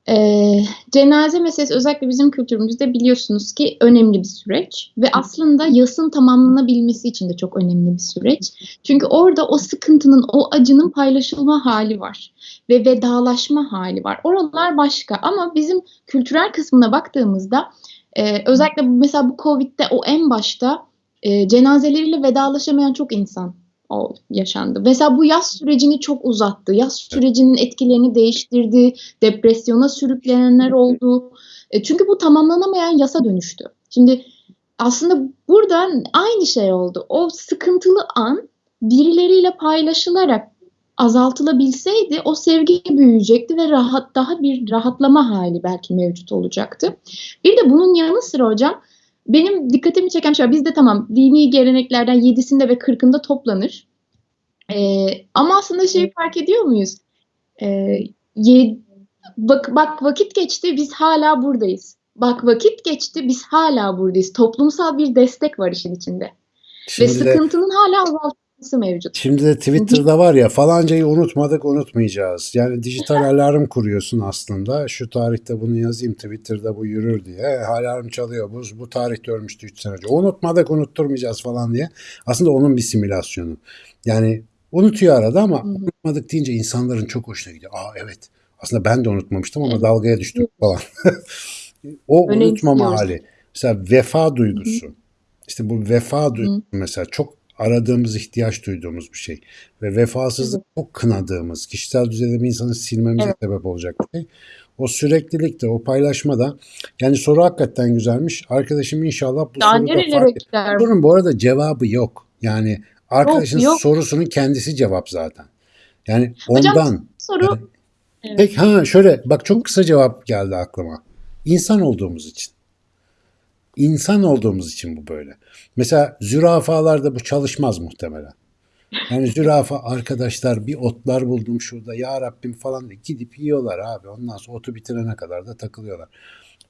Ee, cenaze meselesi özellikle bizim kültürümüzde biliyorsunuz ki önemli bir süreç ve aslında yasın tamamlanabilmesi için de çok önemli bir süreç. Çünkü orada o sıkıntının, o acının paylaşılma hali var ve vedalaşma hali var. Oralar başka ama bizim kültürel kısmına baktığımızda e, özellikle mesela bu Covid'de o en başta e, cenazeleriyle vedalaşamayan çok insan o yaşandı. Mesela bu yaz sürecini çok uzattı. Yaz sürecinin etkilerini değiştirdi. Depresyona sürüklenenler oldu. E, çünkü bu tamamlanamayan yasa dönüştü. Şimdi aslında burada aynı şey oldu. O sıkıntılı an birileriyle paylaşılarak azaltılabilseydi o sevgi büyüyecekti ve rahat daha bir rahatlama hali belki mevcut olacaktı. Bir de bunun yanı sıra hocam benim dikkatimi çeken şey bizde tamam dini geleneklerden yedisinde ve kırkında toplanır. Ee, ama aslında şeyi fark ediyor muyuz? Ee, ye, bak, bak vakit geçti biz hala buradayız. Bak vakit geçti biz hala buradayız. Toplumsal bir destek var işin içinde. Şimdi ve sıkıntının de, hala azaltılması mevcut. Şimdi de Twitter'da var ya falancayı unutmadık unutmayacağız. Yani dijital alarm kuruyorsun aslında. Şu tarihte bunu yazayım Twitter'da bu yürür diye. Alarm çalıyor. Bu, bu tarihte ölmüştü 3 sene önce. Unutmadık unutturmayacağız falan diye. Aslında onun bir simülasyonu. Yani Unutuyor arada ama unutmadık deyince insanların çok hoşuna gidiyor. Aa evet aslında ben de unutmamıştım ama dalgaya düştüm falan. *laughs* o Öyle unutmama hali. Mesela vefa duygusu. İşte bu vefa duygusu mesela çok aradığımız, ihtiyaç duyduğumuz bir şey. Ve vefasızlık çok kınadığımız, kişisel düzeyde bir insanı silmemize Evet. sebep olacak bir şey. O süreklilikte, o paylaşmada yani soru hakikaten güzelmiş. Arkadaşım inşallah bu Daha soruda fark gider? Sorunun bu arada cevabı yok. Yani arkadaşın yok. sorusunun kendisi cevap zaten. Yani Hocam, ondan. Soru Evet. Peki ha şöyle bak çok kısa cevap geldi aklıma. İnsan olduğumuz için. İnsan olduğumuz için bu böyle. Mesela zürafalarda bu çalışmaz muhtemelen. Yani zürafa arkadaşlar bir otlar buldum şurada ya Rabbim falan diye gidip yiyorlar abi. Ondan sonra otu bitirene kadar da takılıyorlar.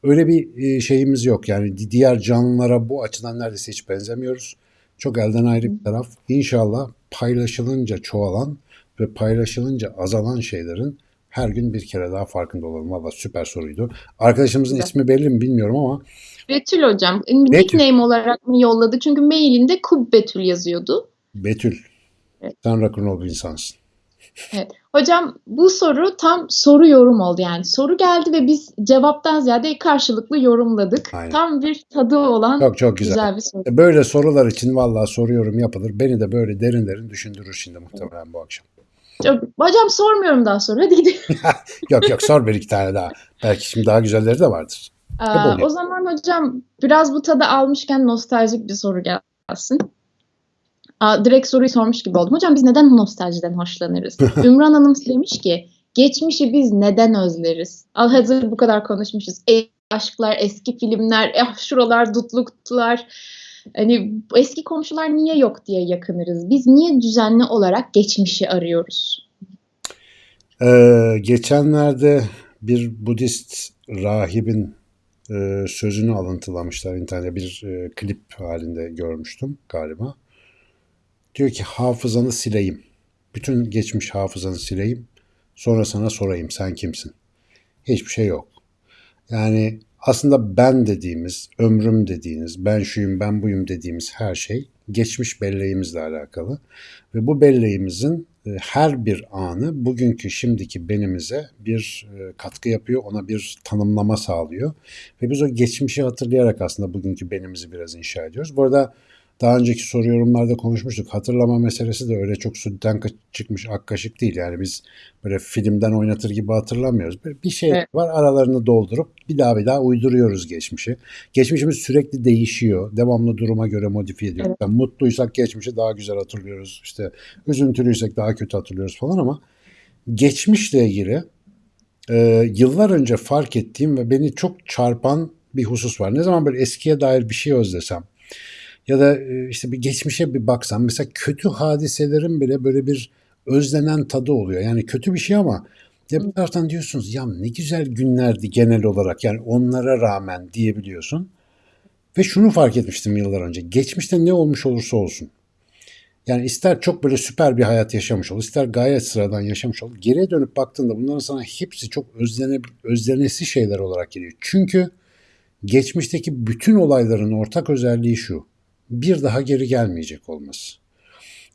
Öyle bir e, şeyimiz yok. Yani di- diğer canlılara bu açıdan neredeyse hiç benzemiyoruz. Çok elden ayrı bir taraf. İnşallah paylaşılınca çoğalan ve paylaşılınca azalan şeylerin her gün bir kere daha farkında olalım. Valla süper soruydu. Arkadaşımızın Güzel. ismi belli mi bilmiyorum ama Betül hocam nickname olarak mı yolladı? Çünkü mailinde Kub Betül yazıyordu. Betül. Evet. Sen rock'n'roll bir insansın. Evet. Hocam bu soru tam soru yorum oldu yani. Soru geldi ve biz cevaptan ziyade karşılıklı yorumladık. Aynen. Tam bir tadı olan Çok çok güzel. güzel bir soru. E, Böyle sorular için vallahi soruyorum yapılır. Beni de böyle derin derin düşündürür şimdi muhtemelen bu akşam. Hocam sormuyorum daha sonra. Hadi gidelim. *laughs* Yok yok sor bir iki tane daha. Belki şimdi daha güzelleri de vardır. Aa, o zaman hocam biraz bu tadı almışken nostaljik bir soru gelsin. Aa, direkt soruyu sormuş gibi oldum. Hocam biz neden nostaljiden hoşlanırız? *laughs* Ümran Hanım demiş ki geçmişi biz neden özleriz? Al hazır bu kadar konuşmuşuz. E, aşklar, eski filmler, eh, şuralar dutluktular. Hani eski komşular niye yok diye yakınırız. Biz niye düzenli olarak geçmişi arıyoruz? Ee, geçenlerde bir Budist rahibin e, sözünü alıntılamışlar internette bir e, klip halinde görmüştüm galiba. Diyor ki hafızanı sileyim. Bütün geçmiş hafızanı sileyim. Sonra sana sorayım sen kimsin? Hiçbir şey yok. Yani aslında ben dediğimiz, ömrüm dediğiniz, ben şuyum, ben buyum dediğimiz her şey geçmiş belleğimizle alakalı. Ve bu belleğimizin e, her bir anı bugünkü şimdiki benimize bir e, katkı yapıyor, ona bir tanımlama sağlıyor. Ve biz o geçmişi hatırlayarak aslında bugünkü benimizi biraz inşa ediyoruz. Bu arada daha önceki soru yorumlarda konuşmuştuk. Hatırlama meselesi de öyle çok sütten çıkmış ak kaşık değil. Yani biz böyle filmden oynatır gibi hatırlamıyoruz. Böyle bir şey Evet. var aralarını doldurup bir daha bir daha uyduruyoruz geçmişi. Geçmişimiz sürekli değişiyor. Devamlı duruma göre modifiye ediyoruz. Evet. Yani mutluysak geçmişi daha güzel hatırlıyoruz. İşte üzüntülüysek daha kötü hatırlıyoruz falan ama geçmişle ilgili e, yıllar önce fark ettiğim ve beni çok çarpan bir husus var. Ne zaman böyle eskiye dair bir şey özlesem ya da e, işte bir geçmişe bir baksam mesela kötü hadiselerin bile böyle bir özlenen tadı oluyor. Yani kötü bir şey ama ya bir taraftan diyorsunuz ya ne güzel günlerdi genel olarak yani onlara rağmen diyebiliyorsun. Ve şunu fark etmiştim yıllar önce. Geçmişte ne olmuş olursa olsun. Yani ister çok böyle süper bir hayat yaşamış ol, ister gayet sıradan yaşamış ol. Geriye dönüp baktığında bunların sana hepsi çok özlene, özlenesi şeyler olarak geliyor. Çünkü geçmişteki bütün olayların ortak özelliği şu. Bir daha geri gelmeyecek olması.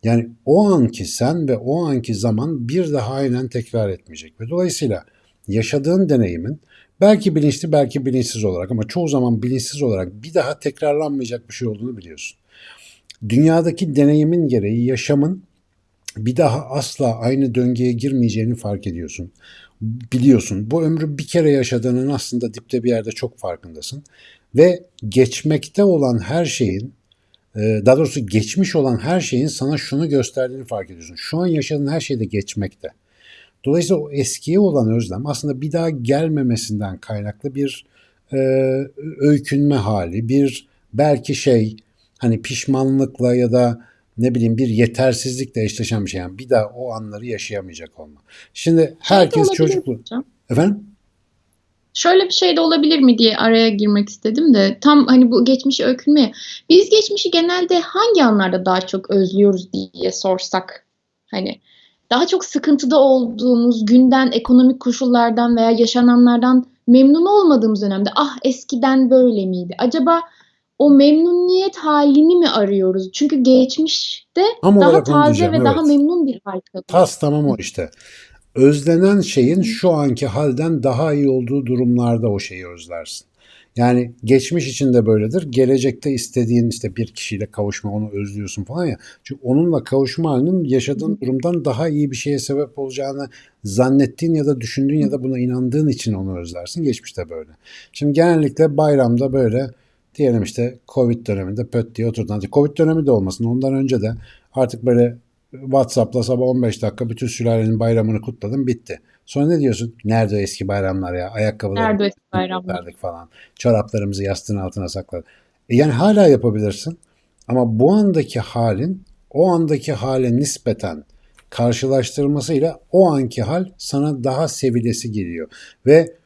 Yani o anki sen ve o anki zaman bir daha aynen tekrar etmeyecek. Ve dolayısıyla yaşadığın deneyimin belki bilinçli belki bilinçsiz olarak ama çoğu zaman bilinçsiz olarak bir daha tekrarlanmayacak bir şey olduğunu biliyorsun. Dünyadaki deneyimin gereği yaşamın bir daha asla aynı döngüye girmeyeceğini fark ediyorsun. Biliyorsun bu ömrü bir kere yaşadığının aslında dipte bir yerde çok farkındasın. Ve geçmekte olan her şeyin daha doğrusu geçmiş olan her şeyin sana şunu gösterdiğini fark ediyorsun. Şu an yaşadığın her şey de geçmekte. Dolayısıyla o eskiye olan özlem aslında bir daha gelmemesinden kaynaklı bir e, öykünme hali, bir belki şey hani pişmanlıkla ya da ne bileyim bir yetersizlikle eşleşen bir şey. Yani bir daha o anları yaşayamayacak olma. Şimdi herkes çocuklu. Efendim? Şöyle bir şey de olabilir mi diye araya girmek istedim de tam hani bu geçmişi öykünme. Biz geçmişi genelde hangi anlarda daha çok özlüyoruz diye sorsak hani daha çok sıkıntıda olduğumuz günden, ekonomik koşullardan veya yaşananlardan memnun olmadığımız dönemde ah eskiden böyle miydi? Acaba o memnuniyet halini mi arıyoruz? Çünkü geçmişte Tam daha taze ve daha evet. memnun bir hal kalıyor. Tas tamam o işte. Özlenen şeyin şu anki halden daha iyi olduğu durumlarda o şeyi özlersin. Yani geçmiş için de böyledir. Gelecekte istediğin işte bir kişiyle kavuşma onu özlüyorsun falan ya. Çünkü onunla kavuşma halinin yaşadığın durumdan daha iyi bir şeye sebep olacağını zannettiğin ya da düşündüğün ya da buna inandığın için onu özlersin. Geçmişte böyle. Şimdi genellikle bayramda böyle diyelim işte Covid döneminde pöt diye oturdun. Covid dönemi de olmasın. Ondan önce de artık böyle WhatsApp'la sabah 15 dakika bütün sülalenin bayramını kutladım bitti. Sonra ne diyorsun? Nerede o eski bayramlar ya? Ayakkabıları Nerede eski bayramlar? falan. Çoraplarımızı yastığın altına sakladık. E yani hala yapabilirsin. Ama bu andaki halin o andaki hale nispeten karşılaştırmasıyla o anki hal sana daha sevilesi geliyor. Ve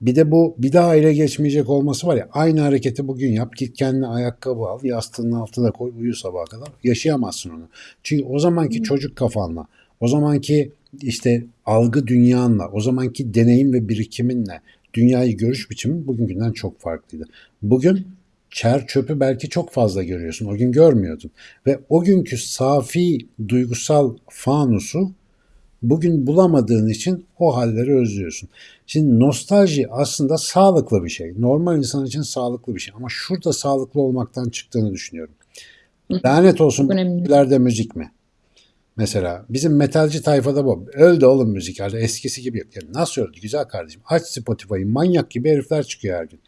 bir de bu bir daha ele geçmeyecek olması var ya aynı hareketi bugün yap git kendine ayakkabı al yastığının altına koy uyu sabaha kadar yaşayamazsın onu. Çünkü o zamanki çocuk kafanla o zamanki işte algı dünyanla o zamanki deneyim ve birikiminle dünyayı görüş biçimin bugünkünden çok farklıydı. Bugün çer çöpü belki çok fazla görüyorsun. O gün görmüyordun. Ve o günkü safi duygusal fanusu bugün bulamadığın için o halleri özlüyorsun. Şimdi nostalji aslında sağlıklı bir şey. Normal insan için sağlıklı bir şey. Ama şurada sağlıklı olmaktan çıktığını düşünüyorum. Lanet olsun müziklerde müzik mi? Mesela bizim metalci tayfada bu. Öldü oğlum müzik artık eskisi gibi yok. Yani nasıl öldü güzel kardeşim? Aç Spotify'ı manyak gibi herifler çıkıyor her gün.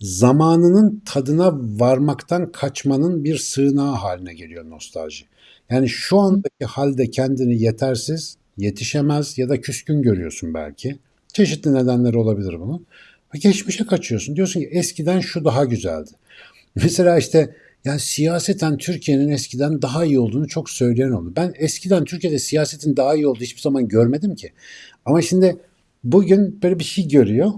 Zamanının tadına varmaktan kaçmanın bir sığınağı haline geliyor nostalji. Yani şu andaki halde kendini yetersiz, yetişemez ya da küskün görüyorsun belki. Çeşitli nedenleri olabilir bunun. Ve geçmişe kaçıyorsun. Diyorsun ki eskiden şu daha güzeldi. Mesela işte yani siyaseten Türkiye'nin eskiden daha iyi olduğunu çok söyleyen oldu. Ben eskiden Türkiye'de siyasetin daha iyi olduğu hiçbir zaman görmedim ki. Ama şimdi bugün böyle bir şey görüyor.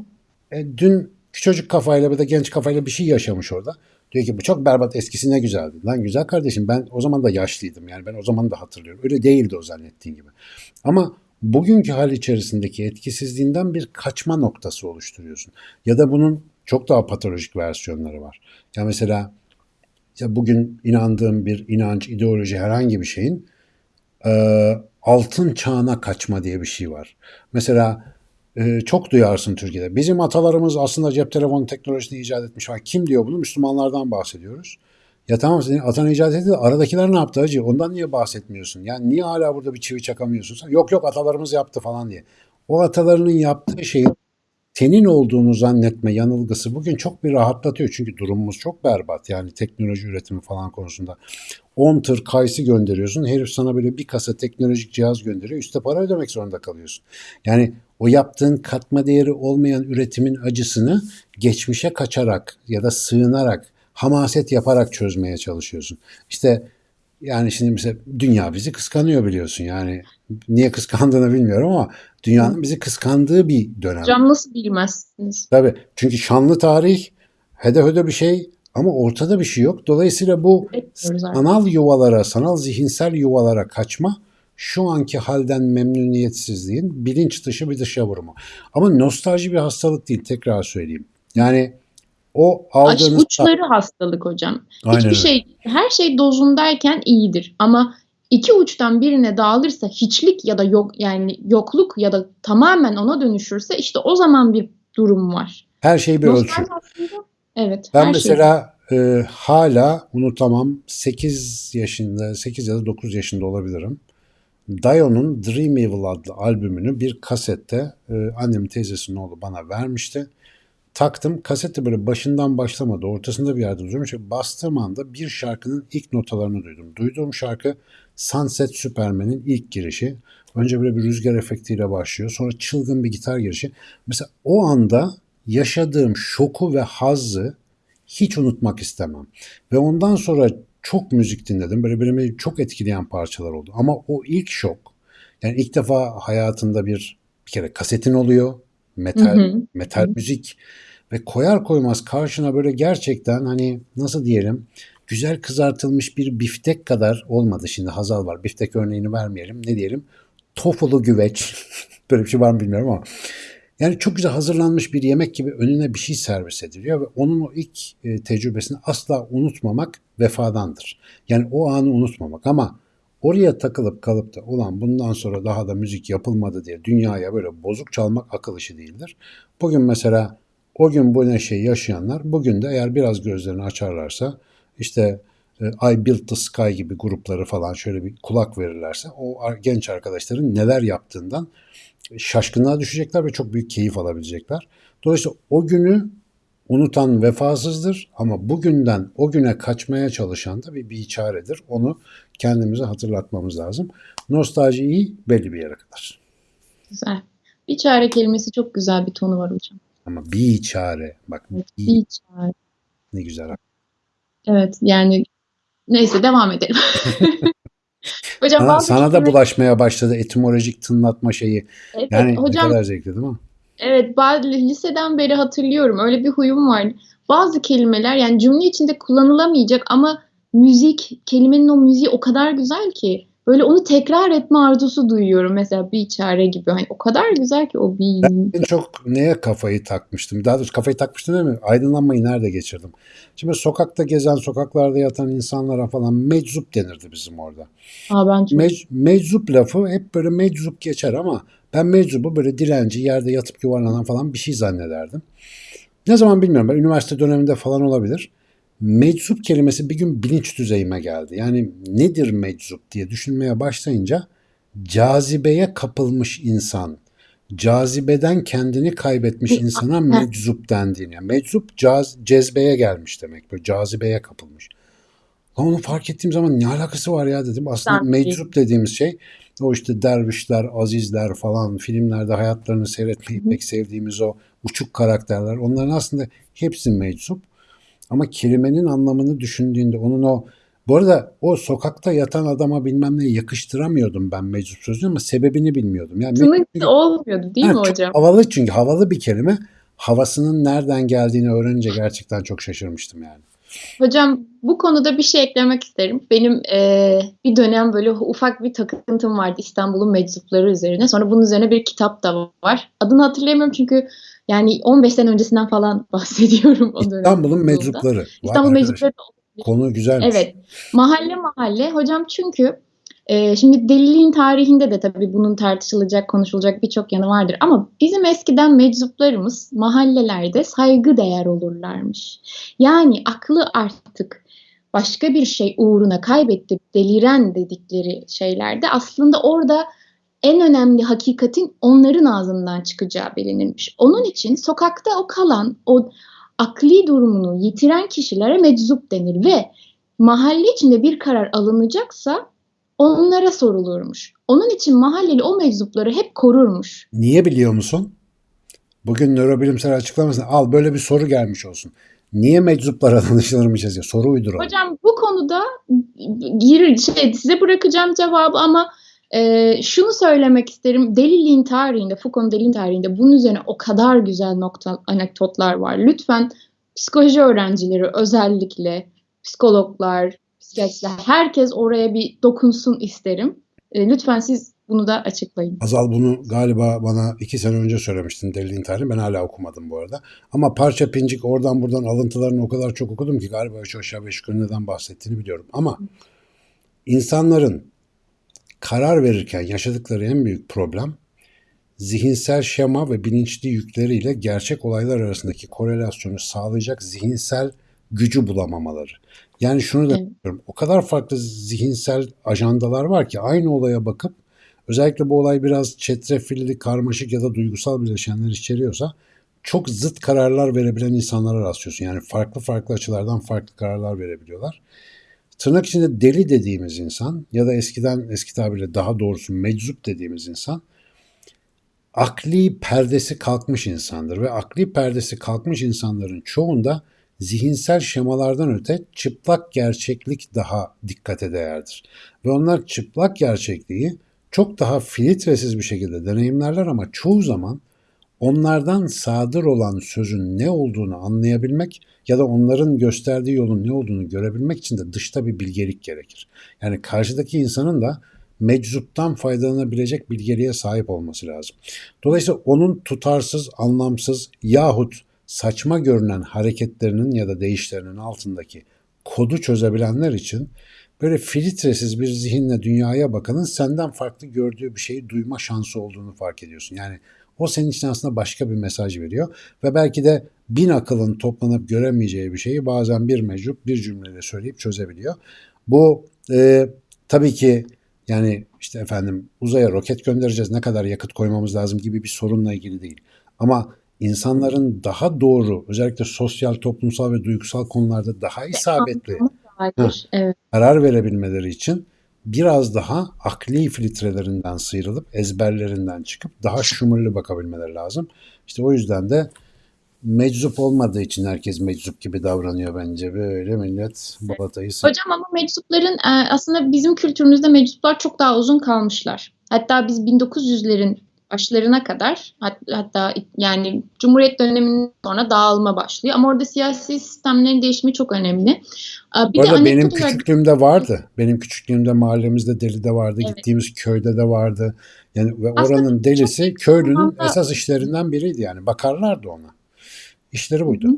E, dün çocuk kafayla ya da genç kafayla bir şey yaşamış orada. Diyor ki bu çok berbat eskisi ne güzeldi. Lan güzel kardeşim ben o zaman da yaşlıydım. Yani ben o zaman da hatırlıyorum. Öyle değildi o zannettiğin gibi. Ama bugünkü hal içerisindeki etkisizliğinden bir kaçma noktası oluşturuyorsun. Ya da bunun çok daha patolojik versiyonları var. Ya mesela ya bugün inandığım bir inanç, ideoloji herhangi bir şeyin e, altın çağına kaçma diye bir şey var. Mesela e, çok duyarsın Türkiye'de. Bizim atalarımız aslında cep telefonu teknolojisini icat etmiş. Ha, kim diyor bunu? Müslümanlardan bahsediyoruz. Ya tamam senin atan icat de aradakiler ne yaptı hacı? Ondan niye bahsetmiyorsun? Yani niye hala burada bir çivi çakamıyorsun? Sen, yok yok atalarımız yaptı falan diye. O atalarının yaptığı şeyin senin olduğunu zannetme yanılgısı bugün çok bir rahatlatıyor. Çünkü durumumuz çok berbat. Yani teknoloji üretimi falan konusunda. 10 tır kayısı gönderiyorsun. Herif sana böyle bir kasa teknolojik cihaz gönderiyor. Üste para ödemek zorunda kalıyorsun. Yani o yaptığın katma değeri olmayan üretimin acısını geçmişe kaçarak ya da sığınarak, hamaset yaparak çözmeye çalışıyorsun. İşte yani şimdi mesela dünya bizi kıskanıyor biliyorsun. Yani niye kıskandığını bilmiyorum ama dünyanın bizi kıskandığı bir dönem. Hocam nasıl bilmezsiniz? Tabii. Çünkü şanlı tarih, hede hede bir şey ama ortada bir şey yok. Dolayısıyla bu sanal yuvalara, sanal zihinsel yuvalara kaçma şu anki halden memnuniyetsizliğin bilinç dışı bir dışa vurumu. Ama nostalji bir hastalık değil tekrar söyleyeyim. Yani o aldığınız uçları hastalık hocam. Aynen Hiçbir öyle. şey, her şey dozundayken iyidir. Ama iki uçtan birine dağılırsa hiçlik ya da yok yani yokluk ya da tamamen ona dönüşürse işte o zaman bir durum var. her şey bir ölçü. Aslında evet Ben şey. mesela e, hala unutamam 8 yaşında 8 ya da 9 yaşında olabilirim. Dio'nun Dream Evil adlı albümünü bir kasette e, annemin teyzesinin oğlu bana vermişti. Taktım kasette böyle başından başlamadı ortasında bir yerde duruyormuş. ve Bastığım anda bir şarkının ilk notalarını duydum. Duyduğum şarkı Sunset Superman'in ilk girişi. Önce böyle bir rüzgar efektiyle başlıyor. Sonra çılgın bir gitar girişi. Mesela o anda yaşadığım şoku ve hazzı hiç unutmak istemem. Ve ondan sonra çok müzik dinledim. Böyle beni çok etkileyen parçalar oldu. Ama o ilk şok, yani ilk defa hayatında bir bir kere kasetin oluyor. Metal, Hı hı. metal müzik ve koyar koymaz karşına böyle gerçekten hani nasıl diyelim güzel kızartılmış bir biftek kadar olmadı. Şimdi Hazal var. Biftek örneğini vermeyelim. Ne diyelim? Tofulu güveç. *laughs* böyle bir şey var mı bilmiyorum ama Yani çok güzel hazırlanmış bir yemek gibi önüne bir şey servis ediliyor ve onun o ilk e, tecrübesini asla unutmamak vefadandır. Yani o anı unutmamak ama oraya takılıp kalıp da ulan bundan sonra daha da müzik yapılmadı diye dünyaya böyle bozuk çalmak akıl işi değildir. Bugün mesela o gün bu neşeyi yaşayanlar bugün de eğer biraz gözlerini açarlarsa işte e, I Built the Sky gibi grupları falan şöyle bir kulak verirlerse o genç arkadaşların neler yaptığından şaşkınlığa düşecekler ve çok büyük keyif alabilecekler. Dolayısıyla o günü unutan vefasızdır ama bugünden o güne kaçmaya çalışan da bir biçaredir. Onu kendimize hatırlatmamız lazım. Nostalji iyi belli bir yere kadar. Güzel. Bir çare kelimesi çok güzel bir tonu var hocam. Ama bir çare. Bak Evet, bir, bir çare. ne güzel. Evet yani neyse devam edelim. *laughs* hocam Sana, sana da bulaşmaya başladı etimolojik tınlatma şeyi. Evet, Yani hocam ne kadar zevkli değil mi? Evet, bazı liseden beri hatırlıyorum. Öyle bir huyum var. Bazı kelimeler yani cümle içinde kullanılamayacak ama müzik, kelimenin o müziği o kadar güzel ki böyle onu tekrar etme arzusu duyuyorum. Mesela bir çare gibi. Hani o kadar güzel ki o bir En çok neye kafayı takmıştım? Daha doğrusu kafayı takmıştım değil mi? Aydınlanmayı nerede geçirdim? Şimdi sokakta gezen, sokaklarda yatan insanlara falan meczup denirdi bizim orada. Aa, ben çok Mec- meczup lafı hep böyle meczup geçer ama ben meczubu böyle dilenci, yerde yatıp yuvarlanan falan bir şey zannederdim. Ne zaman bilmiyorum. Ben üniversite döneminde falan olabilir. Meczup kelimesi bir gün bilinç düzeyime geldi. Yani nedir meczup diye düşünmeye başlayınca cazibeye kapılmış insan, cazibeden kendini kaybetmiş insana meczup dendiğini. Yani meczup caz, cezbeye gelmiş demek. Böyle cazibeye kapılmış. Lan onu fark ettiğim zaman ne alakası var ya dedim. Aslında Sanki. meczup dediğimiz şey o işte dervişler, azizler falan filmlerde hayatlarını seyretmeyi pek sevdiğimiz o uçuk karakterler. Onların aslında hepsi meczup. Ama kelimenin anlamını düşündüğünde onun o bu arada o sokakta yatan adama bilmem ne yakıştıramıyordum ben meczup sözünü ama sebebini bilmiyordum. Yani tınık olmuyordu değil Ha, mi hocam? Havalı çünkü havalı bir kelime. Havasının nereden geldiğini öğrenince gerçekten çok şaşırmıştım yani. Hocam bu konuda bir şey eklemek isterim. Benim eee, bir dönem böyle ufak bir takıntım vardı İstanbul'un meczupları üzerine. Sonra bunun üzerine bir kitap da var. Adını hatırlayamıyorum çünkü yani 15 sene öncesinden falan *laughs* bahsediyorum o. İstanbul'un meczupları. İstanbul meczupları Konu güzelmiş. Evet. Mahalle mahalle. Hocam çünkü e, şimdi deliliğin tarihinde de tabii bunun tartışılacak, konuşulacak birçok yanı vardır. Ama bizim eskiden meczuplarımız mahallelerde saygı değer olurlarmış. Yani aklı artık başka bir şey uğruna kaybetti, deliren dedikleri şeylerde aslında orada en önemli hakikatin onların ağzından çıkacağı bilinirmiş. Onun için sokakta o kalan, o akli durumunu yitiren kişilere meczup denir ve mahalle içinde bir karar alınacaksa onlara sorulurmuş. Onun için mahalleli o meczupları hep korurmuş. Niye biliyor musun? Bugün nörobilimsel açıklamasını al böyle bir soru gelmiş olsun. Niye meczuplara danışılırmışız ya? Soru uyduralım. Hocam bu konuda gir, şey, size bırakacağım cevabı ama e, şunu söylemek isterim. Deliliğin tarihinde, Foucault'un deliliğin tarihinde bunun üzerine o kadar güzel nokta, anekdotlar var. Lütfen psikoloji öğrencileri özellikle psikologlar, psikiyatristler herkes oraya bir dokunsun isterim. E, lütfen siz bunu da açıklayın. Azal bunu galiba bana iki sene önce söylemiştin deliliğin tarihini. Ben hala okumadım bu arada. Ama parça pincik oradan buradan alıntılarını o kadar çok okudum ki galiba üç aşağı beş yukarı neden bahsettiğini biliyorum. Ama insanların karar verirken yaşadıkları en büyük problem zihinsel şema ve bilinçli yükleriyle gerçek olaylar arasındaki korelasyonu sağlayacak zihinsel gücü bulamamaları. Yani şunu da diyorum. O kadar farklı zihinsel ajandalar var ki aynı olaya bakıp özellikle bu olay biraz çetrefilli, karmaşık ya da duygusal bileşenler içeriyorsa çok zıt kararlar verebilen insanlara rastlıyorsun. Yani farklı farklı açılardan farklı kararlar verebiliyorlar. Tırnak içinde deli dediğimiz insan ya da eskiden eski tabirle daha doğrusu meczup dediğimiz insan akli perdesi kalkmış insandır ve akli perdesi kalkmış insanların çoğunda zihinsel şemalardan öte çıplak gerçeklik daha dikkate değerdir. Ve onlar çıplak gerçekliği çok daha filtresiz bir şekilde deneyimlerler ama çoğu zaman onlardan sadır olan sözün ne olduğunu anlayabilmek ya da onların gösterdiği yolun ne olduğunu görebilmek için de dışta bir bilgelik gerekir. Yani karşıdaki insanın da meczuptan faydalanabilecek bilgeliğe sahip olması lazım. Dolayısıyla onun tutarsız, anlamsız yahut saçma görünen hareketlerinin ya da değişlerinin altındaki kodu çözebilenler için böyle filtresiz bir zihinle dünyaya bakanın senden farklı gördüğü bir şeyi duyma şansı olduğunu fark ediyorsun. Yani o senin için aslında başka bir mesaj veriyor ve belki de bin akılın toplanıp göremeyeceği bir şeyi bazen bir meczup bir cümleyle söyleyip çözebiliyor. Bu e, tabii ki yani işte efendim uzaya roket göndereceğiz ne kadar yakıt koymamız lazım gibi bir sorunla ilgili değil. Ama insanların daha doğru özellikle sosyal, toplumsal ve duygusal konularda daha isabetli evet. karar verebilmeleri için biraz daha akli filtrelerinden sıyrılıp ezberlerinden çıkıp daha şumurlu bakabilmeleri lazım. İşte o yüzden de meczup olmadığı için herkes meczup gibi davranıyor bence. Böyle millet balatayı Hocam ama meczupların e, aslında bizim kültürümüzde meczuplar çok daha uzun kalmışlar. Hatta biz 1900'lerin başlarına kadar hat- hatta yani Cumhuriyet döneminden sonra dağılma başlıyor. Ama orada siyasi sistemlerin değişimi çok önemli. Bir Bu de arada benim anekdot olarak küçüklüğümde vardı. Benim küçüklüğümde mahallemizde deli de vardı. Evet. Gittiğimiz köyde de vardı. Yani ve Aslında oranın delisi köylünün zamanda- esas işlerinden biriydi yani. Bakarlardı ona. İşleri buydu. Hı hı.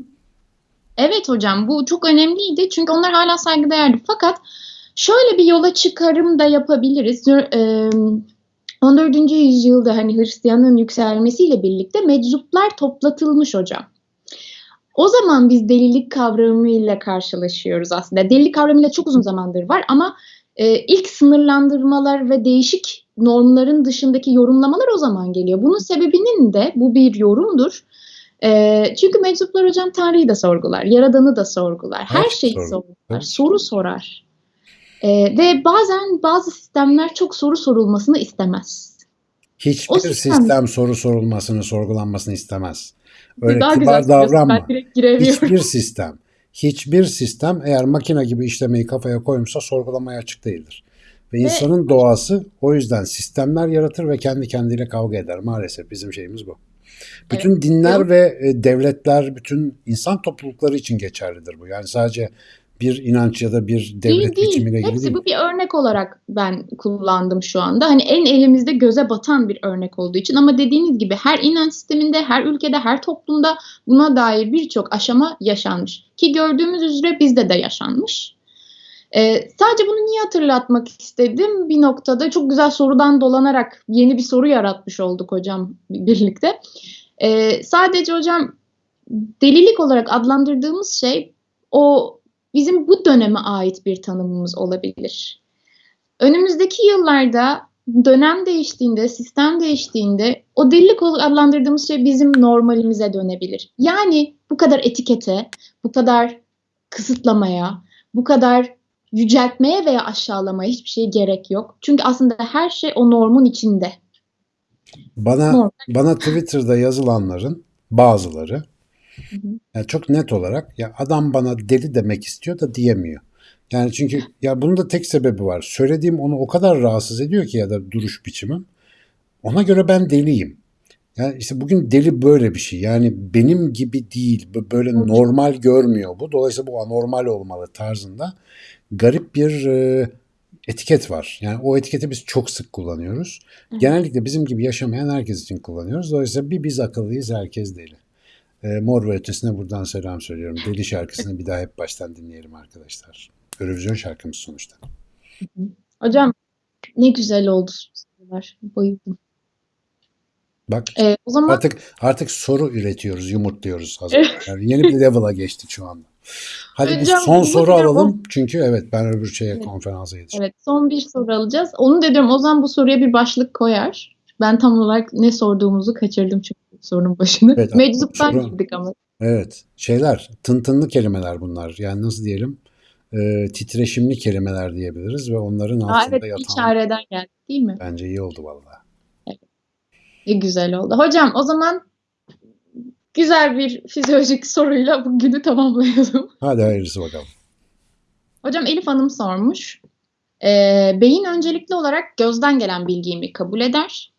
Evet hocam bu çok önemliydi çünkü onlar hala saygıdeğerdi. Fakat şöyle bir yola çıkarım da yapabiliriz. 14. yüzyılda hani Hristiyanlığın yükselmesiyle birlikte meczuplar toplatılmış hocam. O zaman biz delilik kavramıyla karşılaşıyoruz aslında. Delilik kavramıyla çok uzun zamandır var ama e, ilk sınırlandırmalar ve değişik normların dışındaki yorumlamalar o zaman geliyor. Bunun sebebinin de bu bir yorumdur. E, çünkü meczuplar hocam Tanrı'yı da sorgular, Yaradan'ı da sorgular, her Evet, şeyi sorgu- sorgular, soru sorar. E, ve bazen bazı sistemler çok soru sorulmasını istemez. Hiçbir O sistem, sistem- soru sorulmasını, sorgulanmasını istemez. Öyle Daha kibar davranma. Hiçbir sistem, hiçbir sistem eğer makine gibi işlemeyi kafaya koymuşsa sorgulamaya açık değildir. Ve insanın doğası o yüzden sistemler yaratır ve kendi kendiyle kavga eder. Maalesef bizim şeyimiz bu. Bütün dinler Yok. ve e, devletler, bütün insan toplulukları için geçerlidir bu. Yani sadece bir inanç ya da bir devlet Değil değil. ilgili Hepsi değil. bu bir örnek olarak ben kullandım şu anda. Hani en elimizde göze batan bir örnek olduğu için ama dediğiniz gibi her inanç sisteminde, her ülkede, her toplumda buna dair birçok aşama yaşanmış. Ki gördüğümüz üzere bizde de yaşanmış. Ee, sadece bunu niye hatırlatmak istedim? Bir noktada çok güzel sorudan dolanarak yeni bir soru yaratmış olduk hocam birlikte. Ee, sadece hocam delilik olarak adlandırdığımız şey o bizim bu döneme ait bir tanımımız olabilir. Önümüzdeki yıllarda dönem değiştiğinde, sistem değiştiğinde o delilik olarak adlandırdığımız şey bizim normalimize dönebilir. Yani bu kadar etikete, bu kadar kısıtlamaya, bu kadar yüceltmeye veya aşağılamaya hiçbir şey gerek yok. Çünkü aslında her şey o normun içinde. Bana Normal. bana Twitter'da yazılanların bazıları Hı hı. yani çok net olarak ya adam bana deli demek istiyor da diyemiyor. Yani çünkü ya bunun da tek sebebi var. Söylediğim onu o kadar rahatsız ediyor ki ya da duruş biçimim. Ona göre ben deliyim. Yani işte bugün deli böyle bir şey. Yani benim gibi değil. Böyle normal görmüyor bu. Dolayısıyla bu anormal olmalı tarzında garip bir e, etiket var. Yani o etiketi biz çok sık kullanıyoruz. Genellikle bizim gibi yaşamayan herkes için kullanıyoruz. Dolayısıyla bir biz akıllıyız, herkes deli. E, Mor ve Ötesi'ne buradan selam söylüyorum. Deli şarkısını bir daha hep baştan dinleyelim arkadaşlar. Eurovision şarkımız sonuçta. Hocam ne güzel oldu. Bayıldım. Bak Ee, o zaman artık artık soru üretiyoruz, yumurtluyoruz. Hazır. Yani yeni bir level'a geçtik şu anda. Hadi bir Hocam, son bu soru alalım. Çünkü evet ben öbür şeye Evet. konferansa yetişiyorum. Evet, son bir soru alacağız. Onu da diyorum Ozan bu soruya bir başlık koyar. Ben tam olarak ne sorduğumuzu kaçırdım çünkü sorunun başını. Evet, Meczuptan girdik ama. Evet. Şeyler, tıntınlı kelimeler bunlar. Yani nasıl diyelim? E, titreşimli kelimeler diyebiliriz ve onların Aa, altında evet, yatan içeriden geldik değil mi? bence iyi oldu vallahi. Ne güzel oldu. Hocam o zaman güzel bir fizyolojik soruyla bu günü tamamlayalım. *laughs* Hadi hayırlısı bakalım. Hocam Elif Hanım sormuş. Ee, beyin öncelikli olarak gözden gelen bilgiyi mi kabul eder?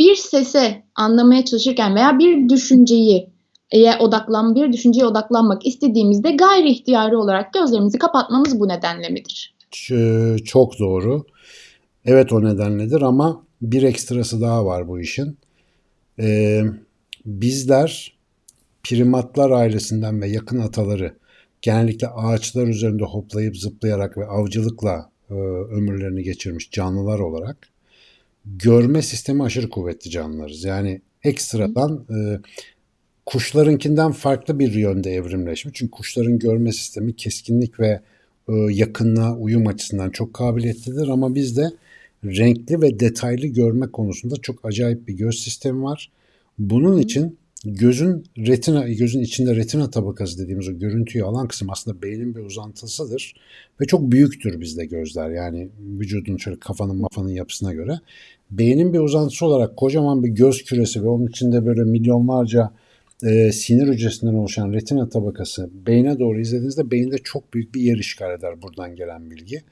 Bir sese anlamaya çalışırken veya bir düşünceyi eğer odaklan bir düşünceye odaklanmak istediğimizde gayri ihtiyari olarak gözlerimizi kapatmamız bu nedenle midir? Çok doğru. Evet o nedenledir ama bir ekstrası daha var bu işin. Ee, bizler primatlar ailesinden ve yakın ataları genellikle ağaçlar üzerinde hoplayıp zıplayarak ve avcılıkla e, ömürlerini geçirmiş canlılar olarak görme sistemi aşırı kuvvetli canlılarız. Yani ekstradan e, kuşlarınkinden farklı bir yönde evrimleşmiş. Çünkü kuşların görme sistemi keskinlik ve e, yakınlığa uyum açısından çok kabiliyetlidir ama bizde renkli ve detaylı görme konusunda çok acayip bir göz sistemi var. Bunun için gözün retina, gözün içinde retina tabakası dediğimiz o görüntüyü alan kısım aslında beynin bir uzantısıdır ve çok büyüktür bizde gözler. Yani vücudun şöyle kafanın mafanın yapısına göre. Beynin bir uzantısı olarak kocaman bir göz küresi ve onun içinde böyle milyonlarca e, sinir hücresinden oluşan retina tabakası beyne doğru izlediğinizde beyinde çok büyük bir yer işgal eder buradan gelen bilgi.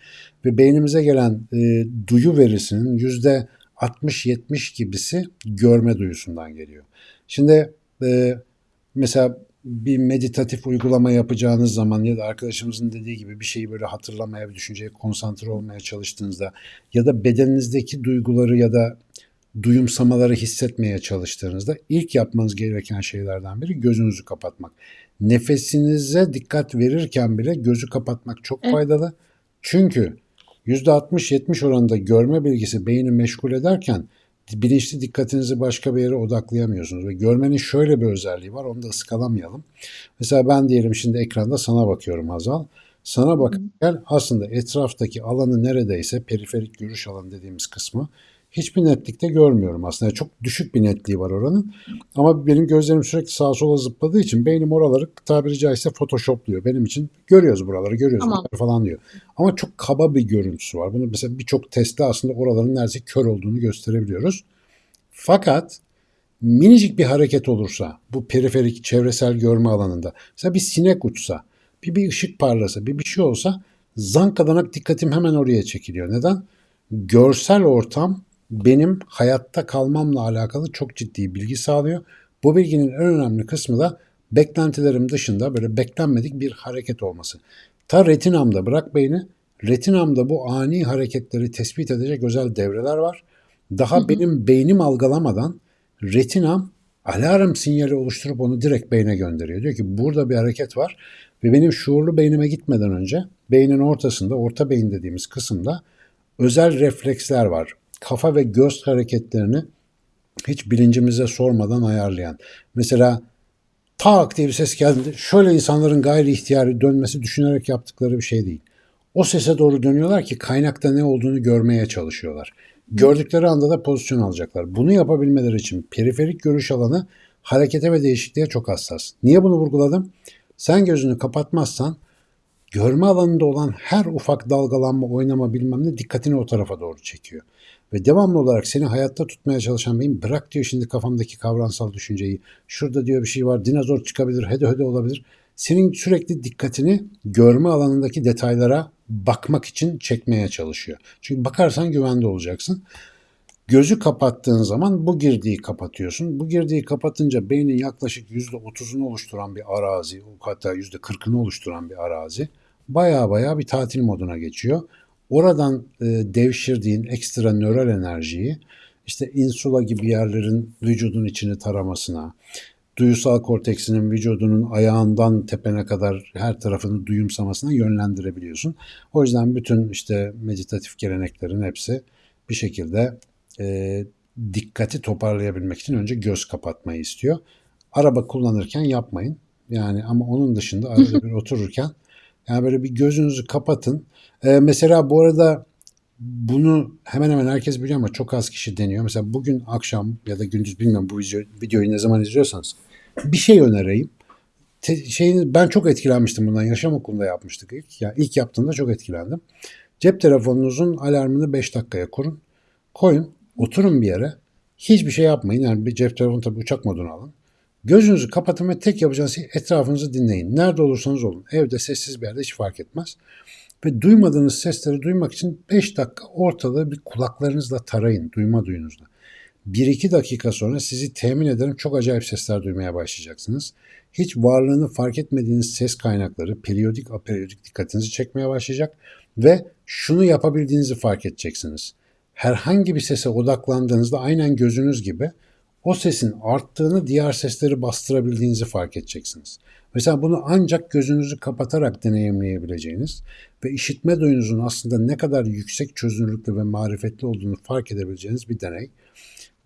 Ve beynimize gelen e, duyu verisinin yüzde 60-70 gibisi görme duyusundan geliyor. Şimdi e, mesela bir meditatif uygulama yapacağınız zaman ya da arkadaşımızın dediği gibi bir şeyi böyle hatırlamaya, bir düşünceye konsantre olmaya çalıştığınızda ya da bedeninizdeki duyguları ya da duyumsamaları hissetmeye çalıştığınızda ilk yapmanız gereken şeylerden biri gözünüzü kapatmak. Nefesinize dikkat verirken bile gözü kapatmak çok faydalı. Çünkü %60-70 oranında görme bilgisi beyni meşgul ederken bilinçli dikkatinizi başka bir yere odaklayamıyorsunuz. Ve görmenin şöyle bir özelliği var, onu da ıskalamayalım. Mesela ben diyelim şimdi ekranda sana bakıyorum Hazal. Sana bakarken aslında etraftaki alanı neredeyse periferik görüş alanı dediğimiz kısmı hiçbir netlikte görmüyorum aslında. Çok düşük bir netliği var oranın. Ama benim gözlerim sürekli sağa sola zıpladığı için beynim oraları tabiri caizse photoshopluyor. Benim için görüyoruz buraları, görüyoruz Tamam. buraları falan diyor. Ama çok kaba bir görüntüsü var. Bunu mesela birçok testte aslında oraların neredeyse kör olduğunu gösterebiliyoruz. Fakat minicik bir hareket olursa bu periferik çevresel görme alanında mesela bir sinek uçsa, bir, bir ışık parlasa, bir bir şey olsa zankadanak dikkatim hemen oraya çekiliyor. Neden? Görsel ortam benim hayatta kalmamla alakalı çok ciddi bilgi sağlıyor. Bu bilginin en önemli kısmı da beklentilerim dışında böyle beklenmedik bir hareket olması. Ta retinamda bırak beyni, retinamda bu ani hareketleri tespit edecek özel devreler var. Daha Hı hı. benim beynim algılamadan retinam alarm sinyali oluşturup onu direkt beyne gönderiyor. Diyor ki burada bir hareket var ve benim şuurlu beynime gitmeden önce beynin ortasında, orta beyin dediğimiz kısımda özel refleksler var. Kafa ve göz hareketlerini hiç bilincimize sormadan ayarlayan. Mesela tak diye bir ses geldi. Şöyle insanların gayri ihtiyari dönmesi düşünerek yaptıkları bir şey değil. O sese doğru dönüyorlar ki kaynakta ne olduğunu görmeye çalışıyorlar. Gördükleri anda da pozisyon alacaklar. Bunu yapabilmeleri için periferik görüş alanı harekete ve değişikliğe çok hassas. Niye bunu vurguladım? Sen gözünü kapatmazsan görme alanında olan her ufak dalgalanma, oynama bilmem ne dikkatini o tarafa doğru çekiyor. Ve devamlı olarak seni hayatta tutmaya çalışan beyin bırak diyor şimdi kafamdaki kavramsal düşünceyi. Şurada diyor bir şey var dinozor çıkabilir, hede hede olabilir. Senin sürekli dikkatini görme alanındaki detaylara bakmak için çekmeye çalışıyor. Çünkü bakarsan güvende olacaksın. Gözü kapattığın zaman bu girdiği kapatıyorsun. Bu girdiği kapatınca beynin yaklaşık %30'unu oluşturan bir arazi, hatta %40'ını oluşturan bir arazi baya baya bir tatil moduna geçiyor. Oradan e, devşirdiğin ekstra nöral enerjiyi işte insula gibi yerlerin vücudun içini taramasına, duyusal korteksinin vücudunun ayağından tepene kadar her tarafını duyumsamasına yönlendirebiliyorsun. O yüzden bütün işte meditatif geleneklerin hepsi bir şekilde e, dikkati toparlayabilmek için önce göz kapatmayı istiyor. Araba kullanırken yapmayın. Yani ama onun dışında arada bir *laughs* otururken yani böyle bir gözünüzü kapatın. E, mesela bu arada bunu hemen hemen herkes biliyor ama çok az kişi deniyor. Mesela bugün akşam ya da gündüz bilmiyorum bu video, videoyu ne zaman izliyorsanız bir şey önereyim. Te, şeyini, ben çok etkilenmiştim bundan. Yaşam okulunda yapmıştık ilk. Yani ilk yaptığımda çok etkilendim. Cep telefonunuzun alarmını 5 dakikaya kurun. Koyun. Oturun bir yere. Hiçbir şey yapmayın. Yani bir cep telefonu tabii uçak moduna alın. Gözünüzü kapatın ve tek yapacağınız şey etrafınızı dinleyin. Nerede olursanız olun. Evde sessiz bir yerde hiç fark etmez. Ve duymadığınız sesleri duymak için 5 dakika ortalığı bir kulaklarınızla tarayın. Duyma duyunuzla. 1-2 dakika sonra sizi temin ederim çok acayip sesler duymaya başlayacaksınız. Hiç varlığını fark etmediğiniz ses kaynakları periyodik aperiyodik dikkatinizi çekmeye başlayacak ve şunu yapabildiğinizi fark edeceksiniz. herhangi bir sese odaklandığınızda aynen gözünüz gibi o sesin arttığını diğer sesleri bastırabildiğinizi fark edeceksiniz. Mesela bunu ancak gözünüzü kapatarak deneyimleyebileceğiniz ve işitme duyunuzun aslında ne kadar yüksek çözünürlükte ve marifetli olduğunu fark edebileceğiniz bir deney.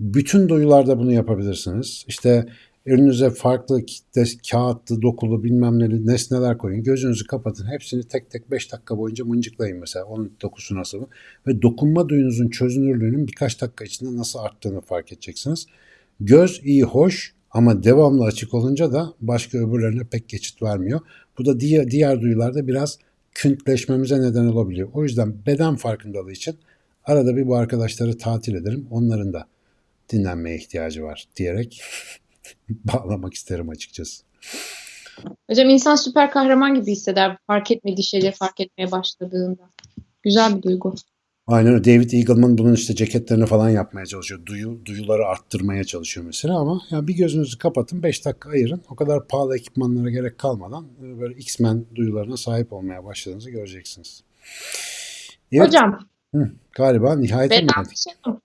Bütün duyularda bunu yapabilirsiniz. İşte önünüze farklı kağıtlı, dokulu bilmem neli nesneler koyun. Gözünüzü kapatın. Hepsini tek tek 5 dakika boyunca mıncıklayın mesela. Onun dokusu nasıl? Ve dokunma duyunuzun çözünürlüğünün birkaç dakika içinde nasıl arttığını fark edeceksiniz. Göz iyi hoş ama devamlı açık olunca da başka öbürlerine pek geçit vermiyor. Bu da diğer, diğer duyularda biraz küntleşmemize neden olabiliyor. O yüzden beden farkındalığı için arada bir bu arkadaşları tatil ederim. Onların da dinlenmeye ihtiyacı var diyerek *laughs* bağlamak isterim açıkçası. Hocam insan süper kahraman gibi hisseder fark etmediği şeyleri fark etmeye başladığında. Güzel bir duygu. Aynen öyle. David Eagleman bunun işte ceketlerini falan yapmaya çalışıyor. Duyu, duyuları arttırmaya çalışıyor mesela ama yani bir gözünüzü kapatın 5 dakika ayırın. O kadar pahalı ekipmanlara gerek kalmadan e, böyle X-Men duyularına sahip olmaya başladığınızı göreceksiniz. Evet, Hocam hı, galiba nihayete mi geldik? vedalaşalım.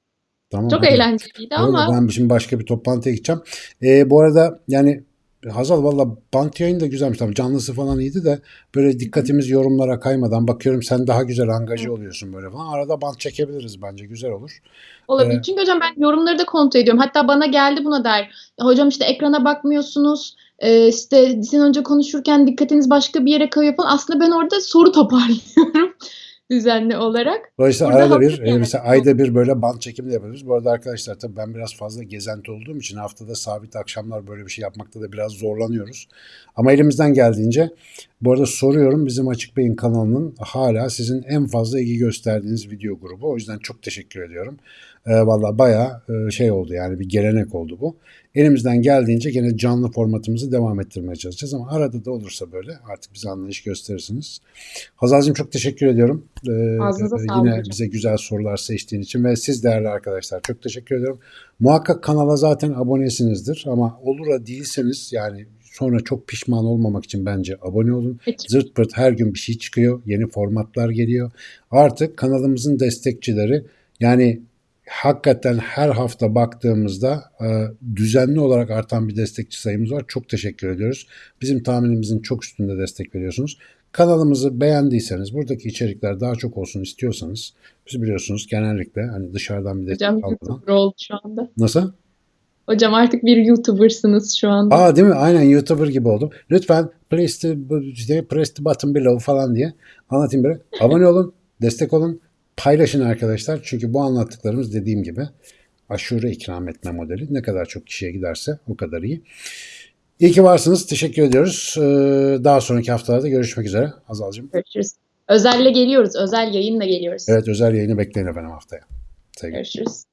Tamam, Çok hadi. eğlenceliydi Öyle, ama ben şimdi başka bir toplantıya gideceğim. Ee, bu arada yani Hazal valla bant yayın da güzelmiş. Tabii canlısı falan iyiydi de böyle dikkatimiz yorumlara kaymadan bakıyorum sen daha güzel angaje oluyorsun böyle falan. Arada bant çekebiliriz bence güzel olur. olabilir. Ee, Çünkü hocam ben yorumları da kontrol ediyorum. Hatta bana geldi buna der. Hocam işte ekrana bakmıyorsunuz. Ee, işte sizin önce konuşurken dikkatiniz başka bir yere kayıyor falan. Aslında ben orada soru toparlıyorum düzenli olarak. Dolayısıyla Burada arada bir e, yani. mesela ayda bir böyle bant çekimi de yapıyoruz. Bu arada arkadaşlar tabii ben biraz fazla gezenti olduğum için haftada sabit akşamlar böyle bir şey yapmakta da biraz zorlanıyoruz. Ama elimizden geldiğince bu arada soruyorum bizim Açık Beyin kanalının hala sizin en fazla ilgi gösterdiğiniz video grubu. O yüzden çok teşekkür ediyorum. E, Valla bayağı e, şey oldu yani bir gelenek oldu bu. Elimizden geldiğince gene canlı formatımızı devam ettirmeye çalışacağız ama arada da olursa böyle artık bize anlayış gösterirsiniz. Hazal'cığım çok teşekkür ediyorum. Ağzınıza e, sağlık yine bize güzel sorular seçtiğin için ve siz değerli arkadaşlar çok teşekkür ediyorum. Muhakkak kanala zaten abonesinizdir ama olur da değilseniz yani sonra çok pişman olmamak için bence abone olun. Peki. Zırt pırt her gün bir şey çıkıyor. Yeni formatlar geliyor. Artık kanalımızın destekçileri yani hakikaten her hafta baktığımızda e, düzenli olarak artan bir destekçi sayımız var. Çok teşekkür ediyoruz. Bizim tahminimizin çok üstünde destek veriyorsunuz. Kanalımızı beğendiyseniz, buradaki içerikler daha çok olsun istiyorsanız, biz biliyorsunuz genellikle hani dışarıdan bir destek Hocam. YouTuber oldu şu anda. Nasıl? Hocam artık bir YouTuber'sınız şu anda. Aa değil mi? Aynen YouTuber gibi oldum. Lütfen press the, işte press the button below falan diye anlatayım böyle. Abone olun, destek olun, paylaşın arkadaşlar. Çünkü bu anlattıklarımız dediğim gibi aşure ikram etme modeli. Ne kadar çok kişiye giderse o kadar iyi. İyi ki varsınız. Teşekkür ediyoruz. Ee, Daha sonraki haftalarda görüşmek üzere. Azalcığım. Görüşürüz. Özelle geliyoruz. Özel yayınla geliyoruz. Evet özel yayını bekleyin efendim haftaya. Sevgiler. Görüşürüz.